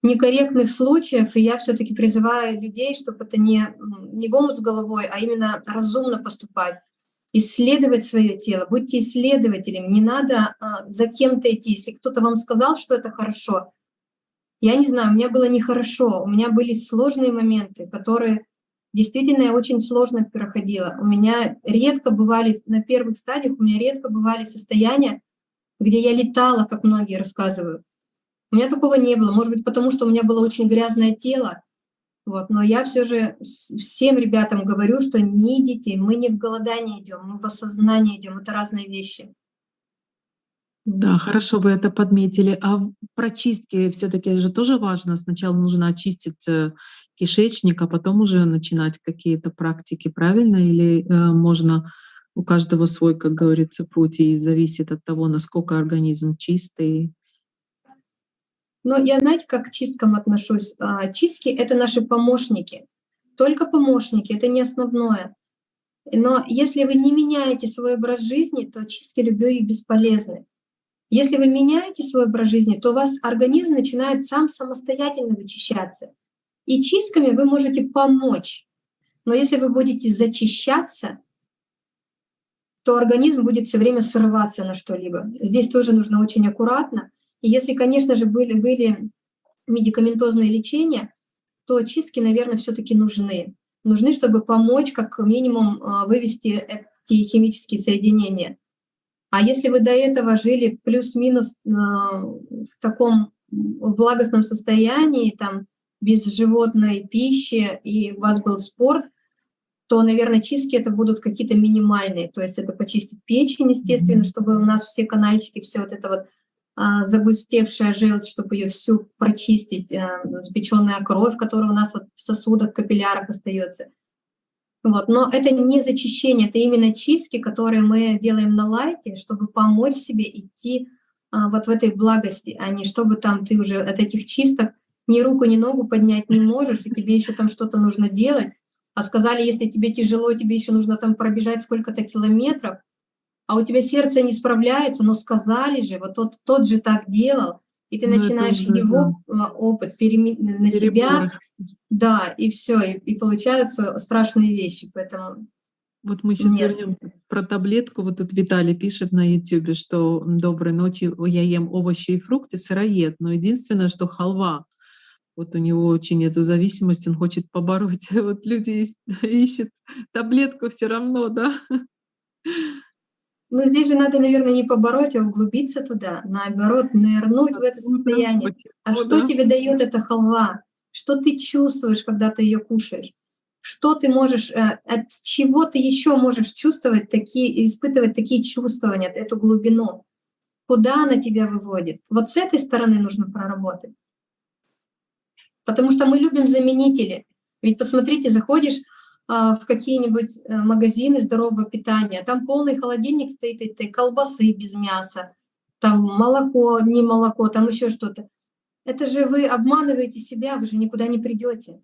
некорректных случаев, и я все-таки призываю людей, чтобы это не, не в с головой, а именно разумно поступать, исследовать свое тело, будьте исследователем, не надо а, за кем-то идти. Если кто-то вам сказал, что это хорошо, я не знаю, у меня было нехорошо, у меня были сложные моменты, которые действительно я очень сложно проходила. У меня редко бывали, на первых стадиях у меня редко бывали состояния, где я летала, как многие рассказывают. У меня такого не было, может быть, потому что у меня было очень грязное тело, вот, но я все же всем ребятам говорю, что не идите, мы не в голодание идем, мы в осознание идем, это разные вещи. Да, хорошо, вы это подметили. А про чистки все-таки же тоже важно. Сначала нужно очистить э, кишечник, а потом уже начинать какие-то практики, правильно? Или э, можно у каждого свой, как говорится, путь, и зависит от того, насколько организм чистый? Но я, знаете, как к чисткам отношусь? А, чистки — это наши помощники. Только помощники, это не основное. Но если вы не меняете свой образ жизни, то чистки любые бесполезны. Если вы меняете свой образ жизни, то у вас организм начинает сам самостоятельно вычищаться. И чистками вы можете помочь. Но если вы будете зачищаться, то организм будет все время срываться на что-либо. Здесь тоже нужно очень аккуратно. И если, конечно же, были, были медикаментозные лечения, то чистки, наверное, все-таки нужны. Нужны, чтобы помочь как минимум а, вывести эти химические соединения. А если вы до этого жили плюс-минус а, в таком влагостном состоянии, там, без животной пищи, и у вас был спорт, то, наверное, чистки это будут какие-то минимальные. То есть это почистить печень, естественно, чтобы у нас все канальчики, все вот это вот загустевшая желчь, чтобы ее всю прочистить, а, запеченная кровь, которая у нас вот в сосудах, капиллярах остается. Вот. Но это не зачищение, это именно чистки, которые мы делаем на лайте, чтобы помочь себе идти а, вот в этой благости, а не чтобы там ты уже от этих чисток ни руку, ни ногу поднять не можешь, и тебе еще там что-то нужно делать. А сказали, если тебе тяжело, тебе еще нужно там пробежать сколько-то километров, а у тебя сердце не справляется, но сказали же, вот тот, тот же так делал, и ты ну, начинаешь уже, его да. опыт перемен... на себя, да, и все, и, и получаются страшные вещи, поэтому вот мы сейчас Нет. вернем про таблетку. Вот тут Виталий пишет на YouTube, что доброй ночи, я ем овощи и фрукты, сыроед, но единственное, что халва вот у него очень эту зависимость, он хочет побороть. Вот люди ищут таблетку все равно, да. Но здесь же надо, наверное, не побороть, а углубиться туда, наоборот, нырнуть в это ну состояние. А что тебе дает эта халва? Что ты чувствуешь, когда ты ее кушаешь? Что ты можешь, э, от чего ты еще можешь чувствовать такие, испытывать такие чувствования, эту глубину? Куда она тебя выводит? Вот с этой стороны нужно проработать. Потому что мы любим заменители. Ведь посмотрите, заходишь в какие-нибудь э, магазины здорового питания, там полный холодильник стоит этой колбасы без мяса, там молоко, не молоко, там еще что-то. Это же вы обманываете себя, вы же никуда не придете.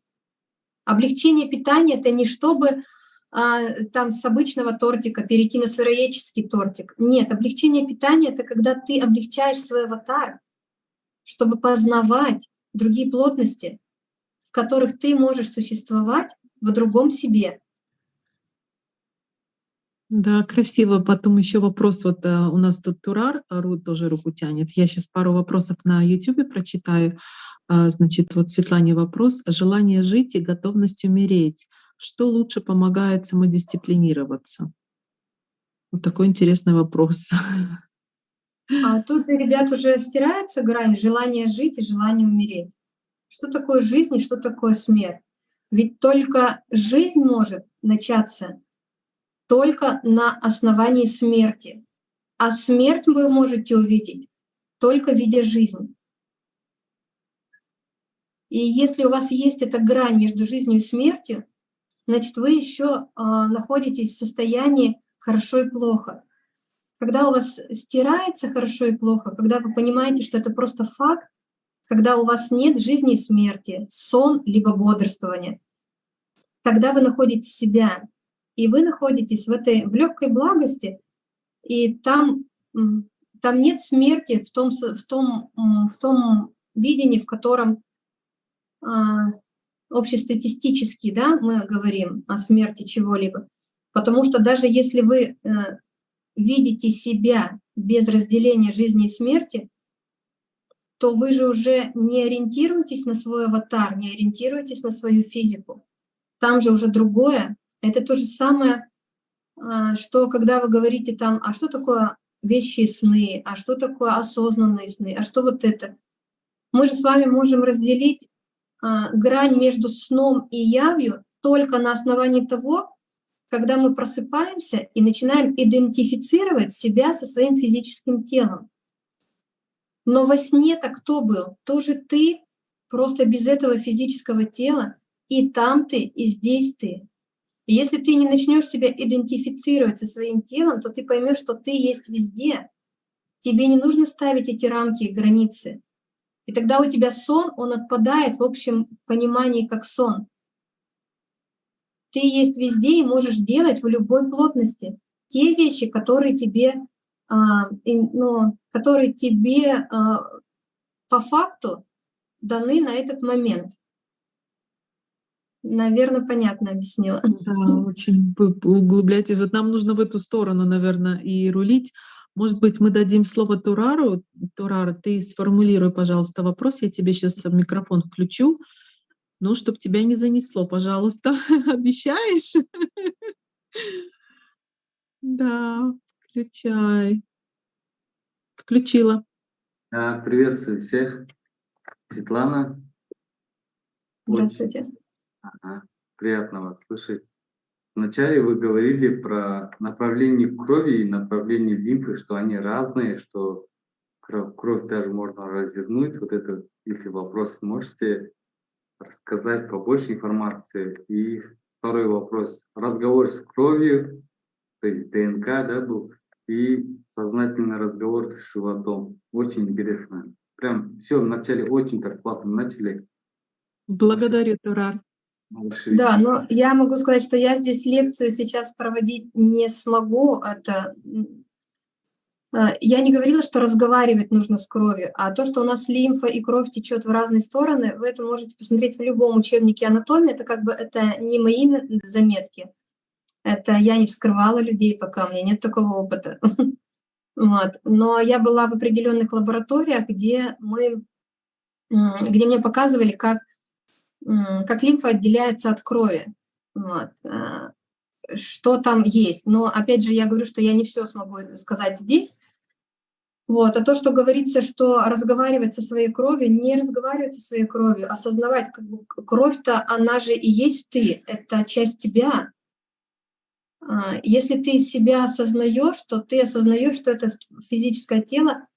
Облегчение питания — это не чтобы а, там с обычного тортика перейти на сыроедческий тортик. Нет, облегчение питания — это когда ты облегчаешь свой аватар, чтобы познавать, другие плотности, в которых ты можешь существовать в другом себе. Да, красиво. Потом еще вопрос. Вот а, у нас тут Турар Ру тоже руку тянет. Я сейчас пару вопросов на YouTube прочитаю. А, значит, вот Светлане вопрос. Желание жить и готовность умереть. Что лучше помогает самодисциплинироваться? Вот такой интересный вопрос. А тут ребят уже стирается грань желания жить и желания умереть. Что такое жизнь и что такое смерть? Ведь только жизнь может начаться только на основании смерти. А смерть вы можете увидеть только видя жизнь. И если у вас есть эта грань между жизнью и смертью, значит, вы еще а, находитесь в состоянии хорошо и плохо. Когда у вас стирается хорошо и плохо, когда вы понимаете, что это просто факт, когда у вас нет жизни и смерти, сон либо бодрствование, тогда вы находите себя, и вы находитесь в этой в легкой благости, и там, там нет смерти в том, в том, в том видении, в котором а, общестатистически да, мы говорим о смерти чего-либо. Потому что даже если вы э, видите себя без разделения жизни и смерти, то вы же уже не ориентируетесь на свой аватар, не ориентируетесь на свою физику. Там же уже другое. Это то же самое, а, что когда вы говорите там, а что такое вещи и сны, а что такое осознанные сны, а что вот это. Мы же с вами можем разделить а, грань между сном и явью только на основании того, когда мы просыпаемся и начинаем идентифицировать себя со своим физическим телом. Но во сне-то кто был? Тоже ты, просто без этого физического тела. И там ты, и здесь ты. И если ты не начнешь себя идентифицировать со своим телом, то ты поймешь, что ты есть везде. Тебе не нужно ставить эти рамки и границы. И тогда у тебя сон, он отпадает в общем понимании как сон. Ты есть везде и можешь делать в любой плотности те вещи, которые тебе, а, ну, которые тебе а, по факту даны на этот момент. Наверное, понятно объяснила. Да, очень углубляйтесь. Вот нам нужно в эту сторону, наверное, и рулить. Может быть, мы дадим слово Турару. Турар, ты сформулируй, пожалуйста, вопрос. Я тебе сейчас микрофон включу. Ну, чтобы тебя не занесло, пожалуйста. Обещаешь? Да, включай. Включила. Приветствую всех. Светлана. Здравствуйте. Ага. Приятно вас слышать. Вначале вы говорили про направление крови и направление лимфы, что они разные, что кровь, кровь даже можно развернуть. Вот это, если вопрос, можете рассказать побольше информации. И второй вопрос. Разговор с кровью, то есть ДНК, да, был, и сознательный разговор с животом. Очень интересно. Прям все вначале очень так плавно начали. Благодарю, Турар. Да, но я могу сказать, что я здесь лекцию сейчас проводить не смогу. Это э, я не говорила, что разговаривать нужно с кровью, а то, что у нас лимфа и кровь течет в разные стороны, вы это можете посмотреть в любом учебнике анатомии. Это как бы это не мои заметки. Это я не вскрывала людей, пока у меня нет такого опыта. Вот. Но я была в определенных лабораториях, где мы, где мне показывали, как как лимфа отделяется от крови, вот, а, что там есть. Но опять же, я говорю, что я не все смогу сказать здесь. Вот. А то, что говорится, что разговаривать со своей кровью, не разговаривать со своей кровью, осознавать, как бы кровь-то, она же и есть ты, это часть тебя. А, если ты себя осознаешь, то ты осознаешь, что это физическое тело,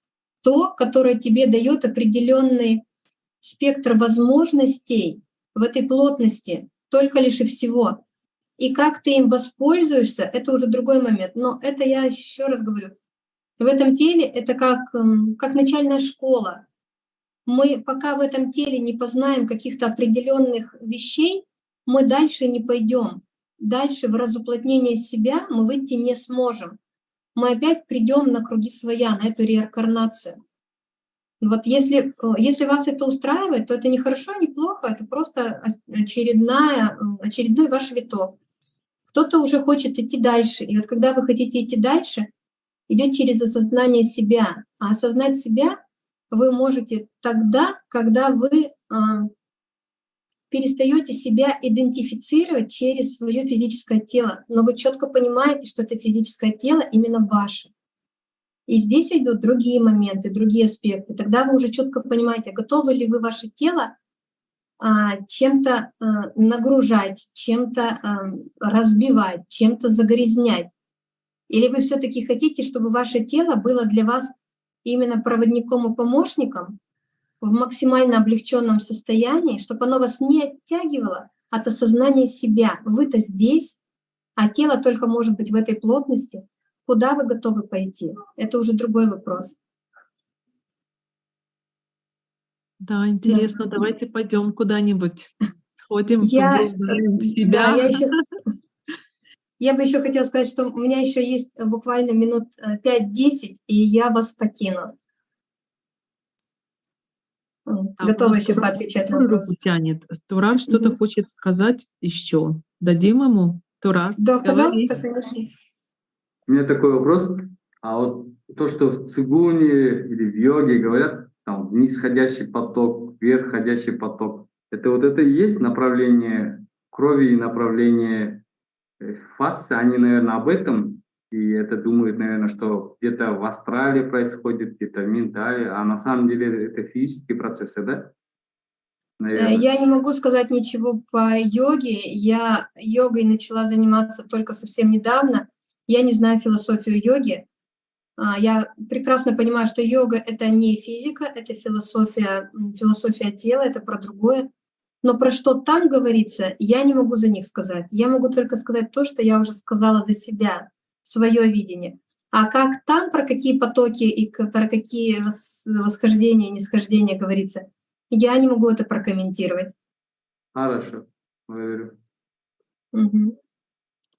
то, которое тебе дает определенный спектр возможностей в этой плотности, только лишь и всего. И как ты им воспользуешься, это уже другой момент. Но это я еще раз говорю. В этом теле это как, эм, как начальная школа. Мы пока в этом теле не познаем каких-то определенных вещей, мы дальше не пойдем. Дальше в разуплотнение себя мы выйти не сможем. Мы опять придем на круги своя, на эту реинкарнацию. Вот если, э, если вас это устраивает, то это не хорошо, не плохо, это просто очередная, очередной ваш виток. Кто-то уже хочет идти дальше. И вот когда вы хотите идти дальше, идет через осознание себя. А осознать себя вы можете тогда, когда вы э, перестаете себя идентифицировать через свое физическое тело. Но вы четко понимаете, что это физическое тело именно ваше. И здесь идут другие моменты, другие аспекты. Тогда вы уже четко понимаете, готовы ли вы ваше тело а, чем-то а, нагружать, чем-то а, разбивать, чем-то загрязнять. Или вы все-таки хотите, чтобы ваше тело было для вас именно проводником и помощником в максимально облегченном состоянии, чтобы оно вас не оттягивало от осознания себя. Вы-то здесь, а тело только может быть в этой плотности. Куда вы готовы пойти? Это уже другой вопрос. Да, интересно, да. давайте пойдем куда-нибудь, сходим, я, себя. Да, я, еще, я бы еще хотела сказать, что у меня еще есть буквально минут 5-10, э, и я вас покину. А Готова еще поотвечать на вопрос. Тянет. Турар что-то угу. хочет сказать еще. Дадим ему? Турар, Да, говори. пожалуйста, конечно. У меня такой вопрос. А вот то, что в цигуне или в йоге говорят, там, нисходящий поток, вверхходящий поток, это вот это и есть направление крови и направление э, фасы, они, наверное, об этом и это думают, наверное, что где-то в астрале происходит, где-то в ментале, а на самом деле это физические процессы, да? Э, наверное. Я не могу сказать ничего по йоге. Я йогой начала заниматься только совсем недавно. Я не знаю философию йоги. А, я прекрасно понимаю, что йога — это не физика, это философия, философия тела, это про другое. Но про что там говорится, я не могу за них сказать. Я могу только сказать то, что я уже сказала за себя свое видение. А как там, про какие потоки и про какие восхождения и нисхождения говорится, я не могу это прокомментировать. Хорошо, благодарю. Угу.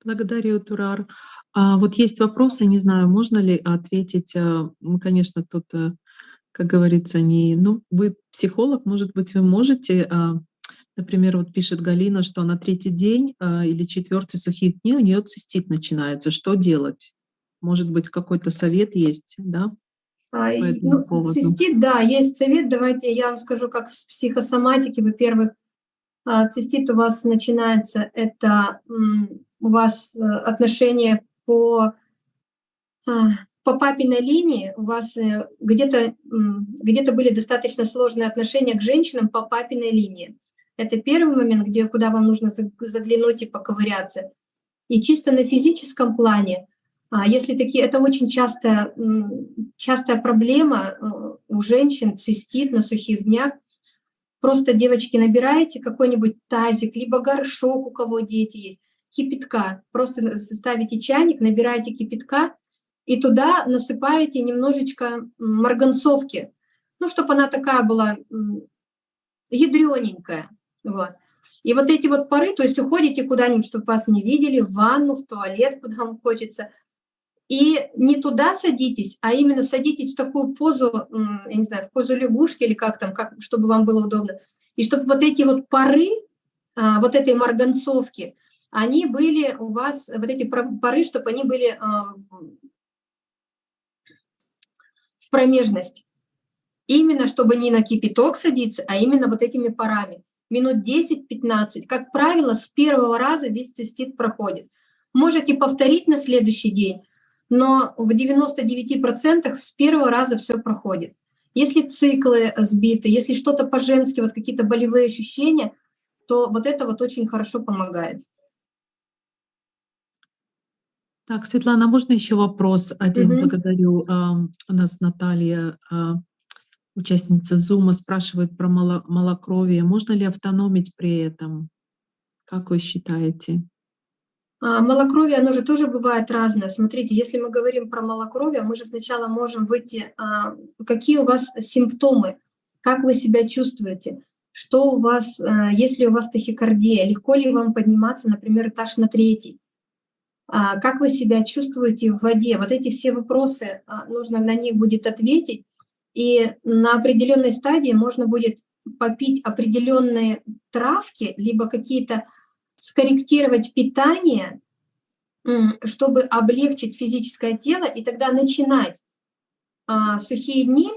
Благодарю, Турар. А вот есть вопросы, не знаю, можно ли ответить. А, мы, конечно, тут, э, как говорится, не... Ну, вы психолог, может быть, вы можете а, Например, вот пишет Галина, что на третий день э, или четвертый сухих дней у нее цистит начинается. Что делать? Может быть, какой-то совет есть, да? А, ну, цистит, да, есть совет. Давайте я вам скажу, как с психосоматики. Во-первых, а, цистит у вас начинается, это у вас э, отношения по, по папиной линии, у вас э, где-то где, -то, были достаточно сложные отношения к женщинам по папиной линии. Это первый момент, где, куда вам нужно заглянуть и поковыряться. И чисто на физическом плане, а если такие, это очень часто, частая проблема э, у женщин, цистит на сухих днях. Просто, девочки, набираете какой-нибудь тазик, либо горшок, у кого дети есть, кипятка. Просто ставите чайник, набираете кипятка, и туда насыпаете немножечко марганцовки, ну, чтобы она такая была ядрененькая. Вот. И вот эти вот пары, то есть уходите куда-нибудь, чтобы вас не видели, в ванну, в туалет, куда вам хочется. И не туда садитесь, а именно садитесь в такую позу, я не знаю, в позу лягушки или как там, как, чтобы вам было удобно. И чтобы вот эти вот пары, а, вот этой марганцовки, они были у вас, вот эти пары, чтобы они были а, в промежность. Именно чтобы не на кипяток садиться, а именно вот этими парами минут 10-15. Как правило, с первого раза весь цистит проходит. Можете повторить на следующий день, но в 99% с первого раза все проходит. Если циклы сбиты, если что-то по-женски, вот какие-то болевые ощущения, то вот это вот очень хорошо помогает. Так, Светлана, можно еще вопрос один? Угу. Благодарю. У нас Наталья а, Участница Зума спрашивает про малокровие. Можно ли автономить при этом? Как вы считаете? А, малокровие, оно же тоже бывает разное. Смотрите, если мы говорим про малокровие, мы же сначала можем выйти, а, какие у вас симптомы, как вы себя чувствуете, что у вас, а, если у вас тахикардия, легко ли вам подниматься, например, этаж на третий, а, как вы себя чувствуете в воде. Вот эти все вопросы, а, нужно на них будет ответить, и на определенной стадии можно будет попить определенные травки, либо какие-то скорректировать питание, чтобы облегчить физическое тело, и тогда начинать а, сухие дни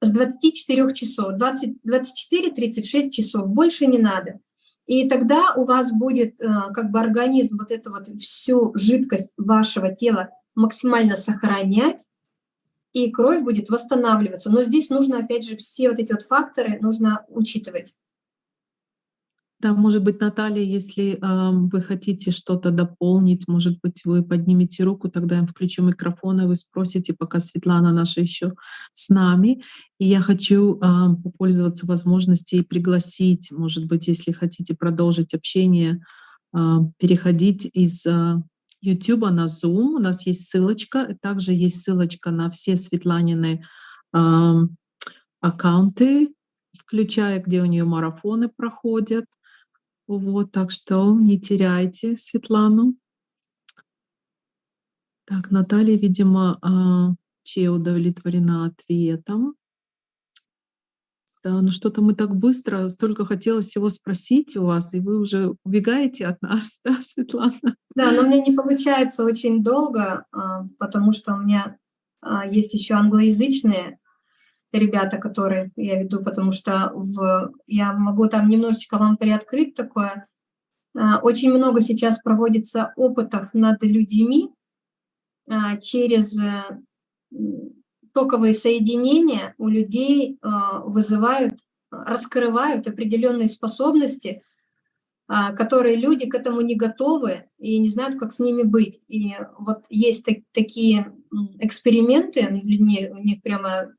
с 24 часов, 24-36 часов, больше не надо. И тогда у вас будет а, как бы организм вот эту вот всю жидкость вашего тела максимально сохранять, и кровь будет восстанавливаться. Но здесь нужно, опять же, все вот эти вот факторы нужно учитывать. Да, может быть, Наталья, если э, вы хотите что-то дополнить, может быть, вы поднимете руку, тогда я включу микрофон, и вы спросите, пока Светлана наша еще с нами. И я хочу э, попользоваться возможностью и пригласить, может быть, если хотите продолжить общение, э, переходить из э, YouTube на Zoom. У нас есть ссылочка, также есть ссылочка на все Светланины э, аккаунты, включая, где у нее марафоны проходят. Вот, так что не теряйте Светлану. Так, Наталья, видимо, а, Че удовлетворена ответом. Да, ну что-то мы так быстро, столько хотелось всего спросить у вас, и вы уже убегаете от нас, да, Светлана? Да, но мне не получается очень долго, а, потому что у меня а, есть еще англоязычные ребята, которые я веду, потому что в, я могу там немножечко вам приоткрыть такое. А, очень много сейчас проводится опытов над людьми через э, токовые соединения у людей а, вызывают, раскрывают определенные способности, которые люди к этому не готовы и не знают, как с ними быть. И вот есть такие эксперименты людьми, у них прямо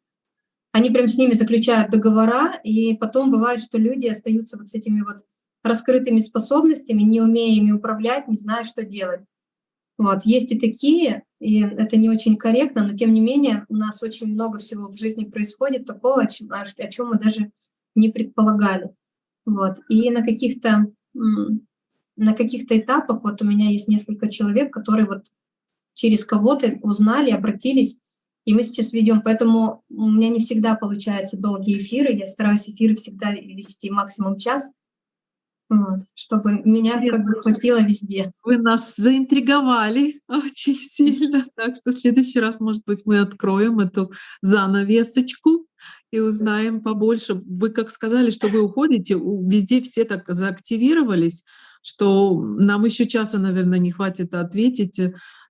они прям с ними заключают договора, и потом бывает, что люди остаются вот с этими вот раскрытыми способностями, не умея ими управлять, не зная, что делать. Вот. Есть и такие, и это не очень корректно, но тем не менее у нас очень много всего в жизни происходит такого, о чем, о чем мы даже не предполагали. Вот. И на каких-то на каких-то этапах, вот у меня есть несколько человек, которые вот через кого-то узнали, обратились, и мы сейчас ведем, поэтому у меня не всегда получается долгие эфиры, я стараюсь эфиры всегда вести максимум час, вот, чтобы меня как бы хватило везде. Вы нас заинтриговали очень сильно, так что в следующий раз, может быть, мы откроем эту занавесочку и узнаем побольше. Вы как сказали, что вы уходите, везде все так заактивировались, что нам еще часа, наверное, не хватит ответить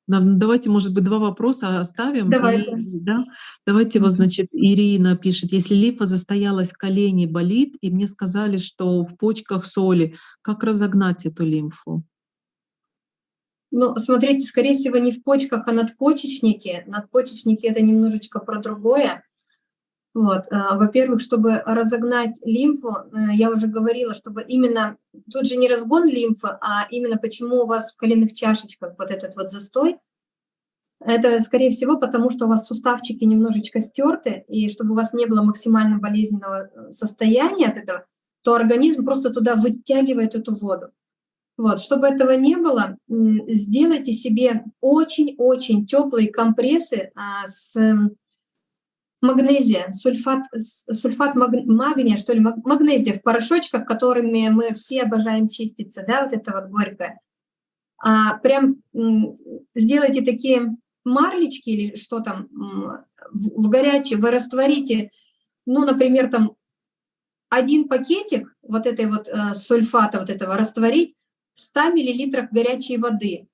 Давайте, может быть, два вопроса оставим. Давайте. И, да? Давайте вот, значит, Ирина пишет, если липа застоялась, колени болит, и мне сказали, что в почках соли, как разогнать эту лимфу? Ну, смотрите, скорее всего, не в почках, а надпочечнике. Надпочечники — это немножечко про другое. Вот. А, во-первых, чтобы разогнать лимфу, э, я уже говорила, чтобы именно, тут же не разгон лимфы, а именно почему у вас в коленных чашечках вот этот вот застой, это, скорее всего, потому что у вас суставчики немножечко стерты, и чтобы у вас не было максимально болезненного э, состояния от этого, то организм просто туда вытягивает эту воду. Вот, чтобы этого не было, сделайте себе очень-очень теплые компрессы а, с магнезия, сульфат, сульфат магния, что ли, магнезия в порошочках, которыми мы все обожаем чиститься, да, вот это вот горькое. А, прям сделайте такие марлечки или что там в, в горячее, вы растворите, ну, например, там один пакетик вот этой вот э, сульфата вот этого растворить в 100 миллилитрах горячей воды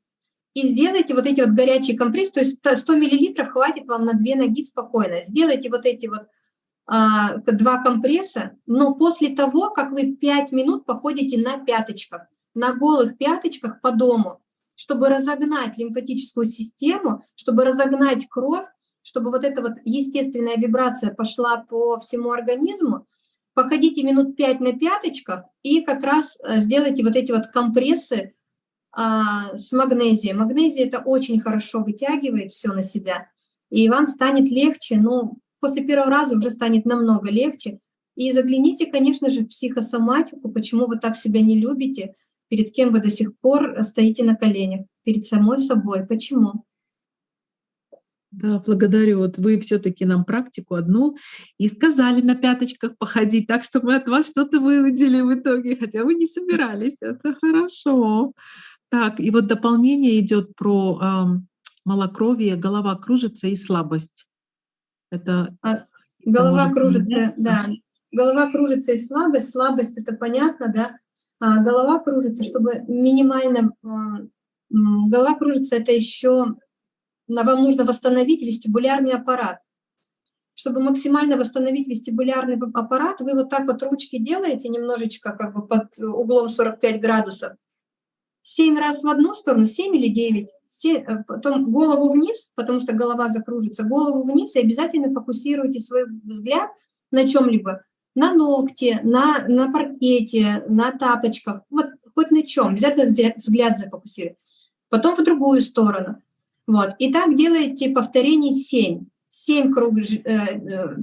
и сделайте вот эти вот горячие компрессы, то есть 100 миллилитров хватит вам на две ноги спокойно. Сделайте вот эти вот а, два компресса, но после того, как вы 5 минут походите на пяточках, на голых пяточках по дому, чтобы разогнать лимфатическую систему, чтобы разогнать кровь, чтобы вот эта вот естественная вибрация пошла по всему организму, походите минут 5 на пяточках и как раз э, сделайте вот эти вот компрессы а, с магнезией. Магнезия это очень хорошо вытягивает все на себя, и вам станет легче, ну, после первого раза уже станет намного легче. И загляните, конечно же, в психосоматику, почему вы так себя не любите, перед кем вы до сих пор стоите на коленях, перед самой собой. Почему? Да, благодарю. Вот вы все-таки нам практику одну и сказали на пяточках походить, так что мы от вас что-то выудили в итоге, хотя вы не собирались. Это хорошо. Так, и вот дополнение идет про э, малокровие, голова кружится и слабость. Это а, голова кружится, да. Голова кружится и слабость. Слабость это понятно, да. А голова кружится, чтобы минимально э, голова кружится, это еще вам нужно восстановить вестибулярный аппарат. чтобы максимально восстановить вестибулярный аппарат, вы вот так вот ручки делаете немножечко как бы под углом 45 градусов. 7 раз в одну сторону, 7 или 9. 7, э, потом голову вниз, потому что голова закружится, голову вниз и обязательно фокусируйте свой взгляд на чем-либо. На ногте, на, на паркете, на тапочках, вот хоть на чем, обязательно взгляд зафокусируйте. Потом в другую сторону. Вот. И так делаете повторений 7. 7 кругов, э, э,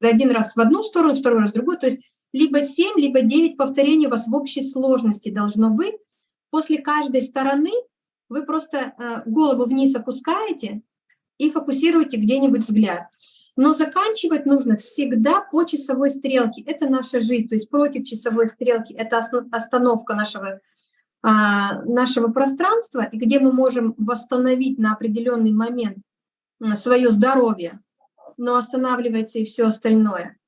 один раз в одну сторону, второй раз в другую. То есть либо 7, либо 9 повторений у вас в общей сложности должно быть. После каждой стороны вы просто э, голову вниз опускаете и фокусируете где-нибудь взгляд. Но заканчивать нужно всегда по часовой стрелке. Это наша жизнь, то есть против часовой стрелки. Это остановка нашего а, нашего пространства, и где мы можем восстановить на определенный момент свое здоровье, но останавливается и все остальное.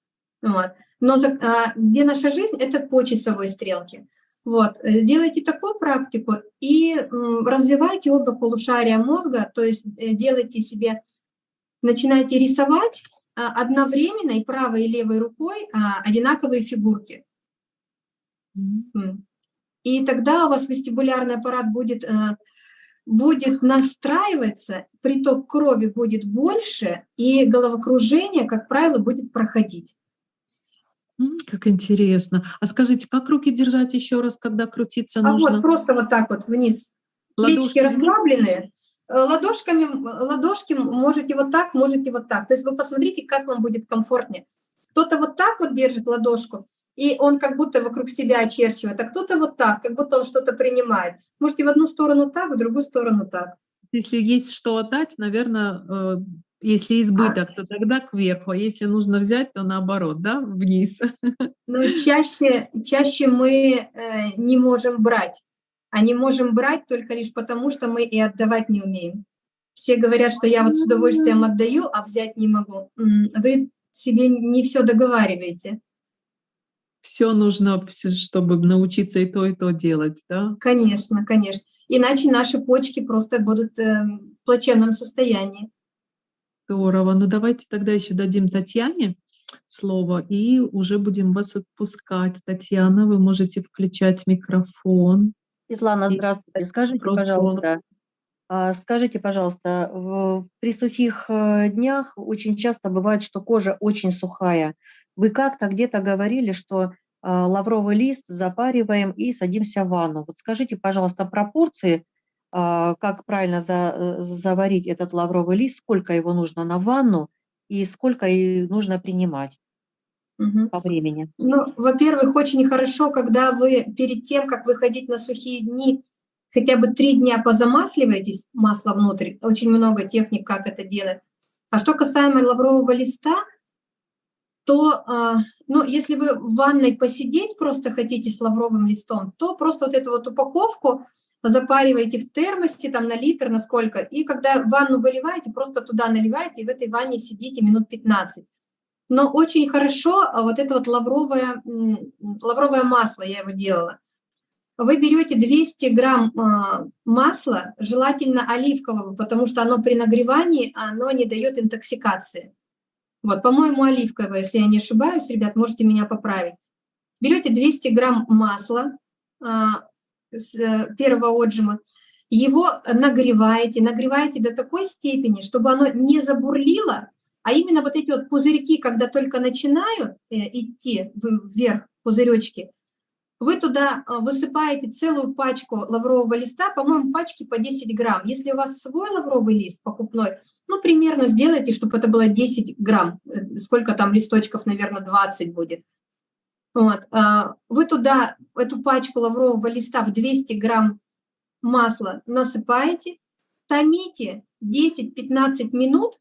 Вот. Но за, а, где наша жизнь, это по часовой стрелке. Вот. Э, делайте такую практику и развивайте оба полушария мозга, то есть э, делайте себе, начинайте рисовать а, одновременно и правой и левой рукой одинаковые фигурки. И тогда у вас вестибулярный аппарат будет, э, будет настраиваться, приток крови будет больше, и головокружение, как правило, будет проходить. Как интересно. А скажите, как руки держать еще раз, когда крутиться нужно? А вот просто вот так вот вниз. Ладошки Плечики расслабленные. Э, ладошками, ладошки можете вот так, можете вот так. То есть вы посмотрите, как вам будет комфортнее. Кто-то вот так вот держит ладошку, и он как будто вокруг себя очерчивает, а кто-то вот так, как будто он что-то принимает. Можете в одну сторону так, в другую сторону так. Если есть что отдать, наверное, э, если избыток, то тогда кверху, а если нужно взять, то наоборот, да, вниз. Ну, чаще, чаще мы э, не можем брать, а не можем брать только лишь потому, что мы и отдавать не умеем. Все говорят, что я вот с удовольствием отдаю, а взять не могу. Вы себе не все договариваете все нужно, чтобы научиться и то, и то делать, да? Конечно, конечно. Иначе наши почки просто будут э, в плачевном состоянии. Здорово. Ну, давайте тогда еще дадим Татьяне слово, и уже будем вас отпускать. Татьяна, вы можете включать микрофон. Светлана, здравствуйте. Скажите, пожалуйста, а, скажите, пожалуйста, при сухих э, днях очень часто бывает, что кожа очень сухая. Вы как-то где-то говорили, что а, лавровый лист запариваем и садимся в ванну. Вот скажите, пожалуйста, пропорции, как правильно за, э, заварить этот лавровый лист, сколько его нужно на ванну и сколько нужно принимать угу. по времени? Ну, во-первых, очень хорошо, когда вы перед тем, как выходить на сухие дни, хотя бы три дня позамасливаетесь, масло внутрь, очень много техник, как это делать. А что касаемо лаврового листа – то, а, ну, если вы в ванной посидеть просто хотите с лавровым листом, то просто вот эту вот упаковку запариваете в термосе, там на литр, на сколько, и когда ванну выливаете, просто туда наливаете, и в этой ванне сидите минут 15. Но очень хорошо а, вот это вот лавровое, лавровое масло, я его делала. Вы берете 200 грамм а, масла, желательно оливкового, потому что оно при нагревании, оно не дает интоксикации. Вот, по-моему, оливковое, если я не ошибаюсь, ребят, можете меня поправить. Берете 200 грамм масла а, первого отжима, его нагреваете, нагреваете до такой степени, чтобы оно не забурлило, а именно вот эти вот пузырьки, когда только начинают э, идти вверх, пузыречки, вы туда а, высыпаете целую пачку лаврового листа, по-моему, пачки по 10 грамм. Если у вас свой лавровый лист покупной, ну, примерно сделайте, чтобы это было 10 грамм. Э, сколько там листочков, наверное, 20 будет. Вот. А, вы туда эту пачку лаврового листа в 200 грамм масла насыпаете, томите 10-15 минут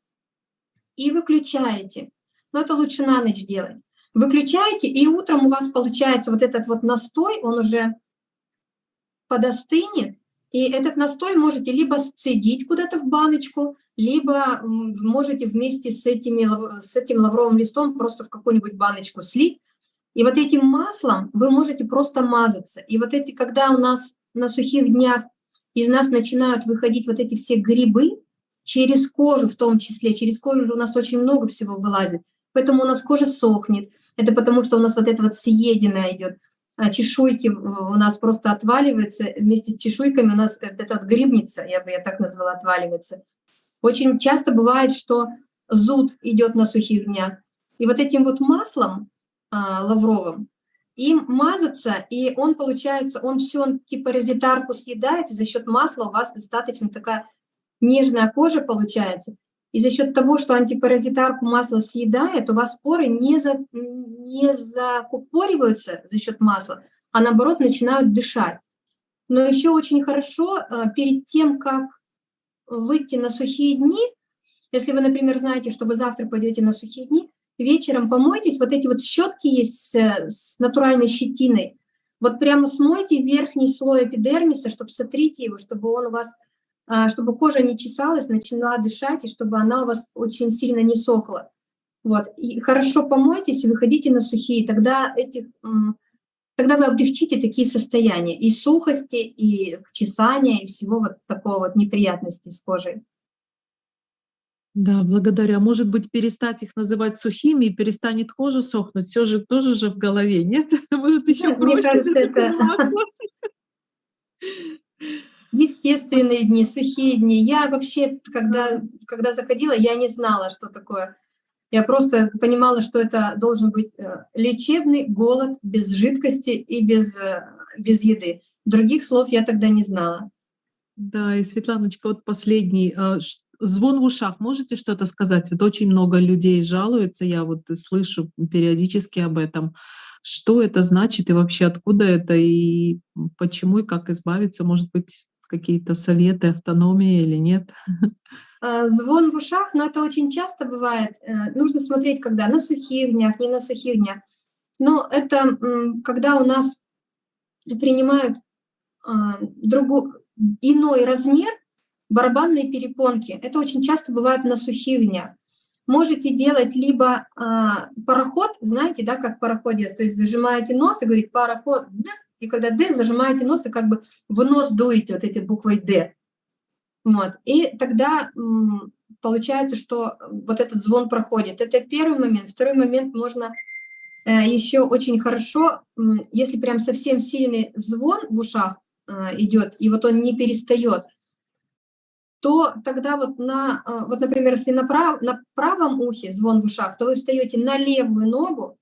и выключаете. Но это лучше на ночь делать. Выключаете, и утром у вас получается вот этот вот настой, он уже подостынет, и этот настой можете либо сцедить куда-то в баночку, либо можете вместе с, этими, с этим лавровым листом просто в какую-нибудь баночку слить. И вот этим маслом вы можете просто мазаться. И вот эти, когда у нас на сухих днях из нас начинают выходить вот эти все грибы, через кожу в том числе, через кожу у нас очень много всего вылазит, поэтому у нас кожа сохнет, это потому что у нас вот это вот съеденное идет, а чешуйки у нас просто отваливаются, вместе с чешуйками у нас это вот грибница, я бы я так назвала, отваливается. Очень часто бывает, что зуд идет на сухих днях, и вот этим вот маслом лавровым им мазаться, и он, получается, он все, он типа резитарку съедает, и за счет масла у вас достаточно такая нежная кожа получается. И за счет того, что антипаразитарку масло съедает, у вас поры не, за, не закупориваются за счет масла, а наоборот начинают дышать. Но еще очень хорошо э, перед тем, как выйти на сухие дни, если вы, например, знаете, что вы завтра пойдете на сухие дни, вечером помойтесь, вот эти вот щетки есть с, с натуральной щетиной, вот прямо смойте верхний слой эпидермиса, чтобы сотрите его, чтобы он у вас, а, чтобы кожа не чесалась, начинала дышать, и чтобы она у вас очень сильно не сохла. Вот. И хорошо помойтесь и выходите на сухие, тогда, этих, тогда вы облегчите такие состояния и сухости, и чесания, и всего вот такого вот неприятности с кожей. Да, благодаря. Может быть, перестать их называть сухими и перестанет кожа сохнуть. Все же тоже же в голове, нет? Может, еще проще. Мне кажется, это естественные дни, сухие дни. Я вообще, когда, когда заходила, я не знала, что такое. Я просто понимала, что это должен быть э, лечебный голод без жидкости и без, э, без еды. Других слов я тогда не знала. Да, и Светланочка, вот последний. Звон в ушах, можете что-то сказать? Вот очень много людей жалуются, я вот слышу периодически об этом. Что это значит и вообще откуда это, и почему, и как избавиться? Может быть, какие-то советы, автономии или нет? А, звон в ушах, но это очень часто бывает. Э, нужно смотреть, когда на сухих днях, не на сухих днях. Но это когда у нас принимают а, другу, иной размер, барабанные перепонки. Это очень часто бывает на сухих днях. Можете делать либо а, пароход, знаете, да, как пароходе, то есть зажимаете нос и говорит пароход, и когда Д, зажимаете нос и как бы в нос дуете вот этой буквой Д. Вот. И тогда получается, что вот этот звон проходит. Это первый момент. Второй момент можно э, еще очень хорошо, если прям совсем сильный звон в ушах э, идет, и вот он не перестает, то тогда вот на, а, вот, например, если на, прав, на правом ухе звон в ушах, то вы встаете на левую ногу,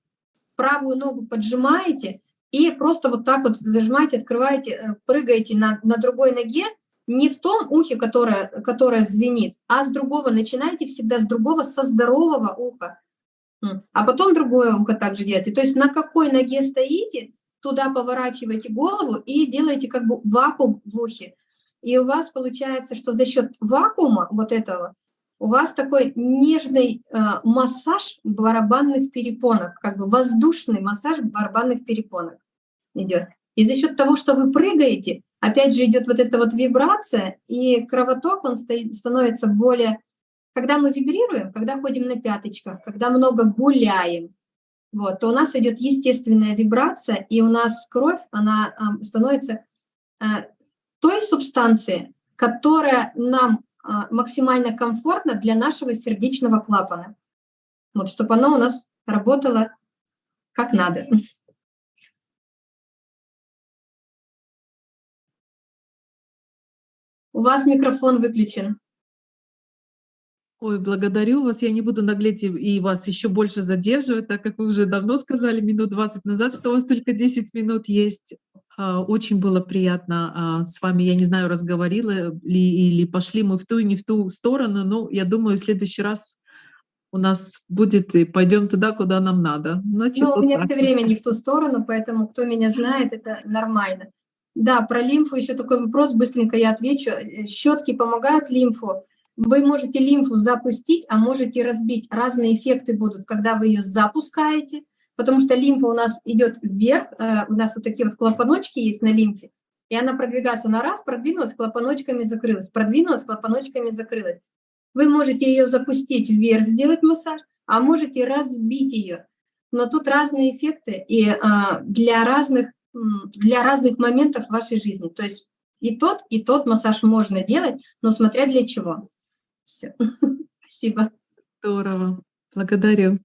правую ногу поджимаете и просто вот так вот зажимаете, открываете, э, прыгаете на, на другой ноге, не в том ухе, которое, которое звенит, а с другого, начинаете всегда с другого, со здорового уха, а потом другое ухо также делаете. То есть на какой ноге стоите, туда поворачиваете голову и делаете как бы вакуум в ухе. И у вас получается, что за счет вакуума вот этого у вас такой нежный э, массаж барабанных перепонок, как бы воздушный массаж барабанных перепонок идет. И за счет того, что вы прыгаете, опять же идет вот эта вот вибрация, и кровоток, он становится более... Когда мы вибрируем, когда ходим на пяточках, когда много гуляем, вот, то у нас идет естественная вибрация, и у нас кровь, она э, становится э, той субстанции, которая нам а, максимально комфортна для нашего сердечного клапана. Вот, чтобы оно у нас работало как надо. У вас микрофон выключен. Ой, благодарю вас. Я не буду наглеть и вас еще больше задерживать, так как вы уже давно сказали, минут 20 назад, что у вас только 10 минут есть. А, очень было приятно а, с вами, я не знаю, разговорила ли или пошли мы в ту и не в ту сторону, но я думаю, в следующий раз у нас будет и пойдем туда, куда нам надо. Значит, ну, вот у меня так. все время не в ту сторону, поэтому кто меня знает, это нормально. Да, про лимфу еще такой вопрос, быстренько я отвечу. Щетки помогают лимфу. Вы можете лимфу запустить, а можете разбить. Разные эффекты будут, когда вы ее запускаете – потому что лимфа у нас идет вверх, э, у нас вот такие вот клапаночки есть на лимфе, и она продвигается на раз, продвинулась, клапаночками закрылась, продвинулась, клапаночками закрылась. Вы можете ее запустить вверх, сделать массаж, а можете разбить ее. Но тут разные эффекты и а, для, разных, для разных моментов вашей жизни. То есть и тот, и тот массаж можно делать, но смотря для чего. Все. Спасибо. Здорово. Благодарю.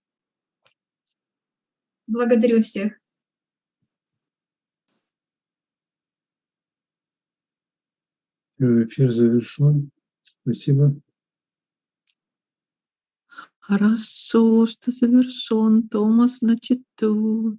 Благодарю всех. Всё, Эфир завершен. Спасибо. Хорошо, что завершен. Томас на читу.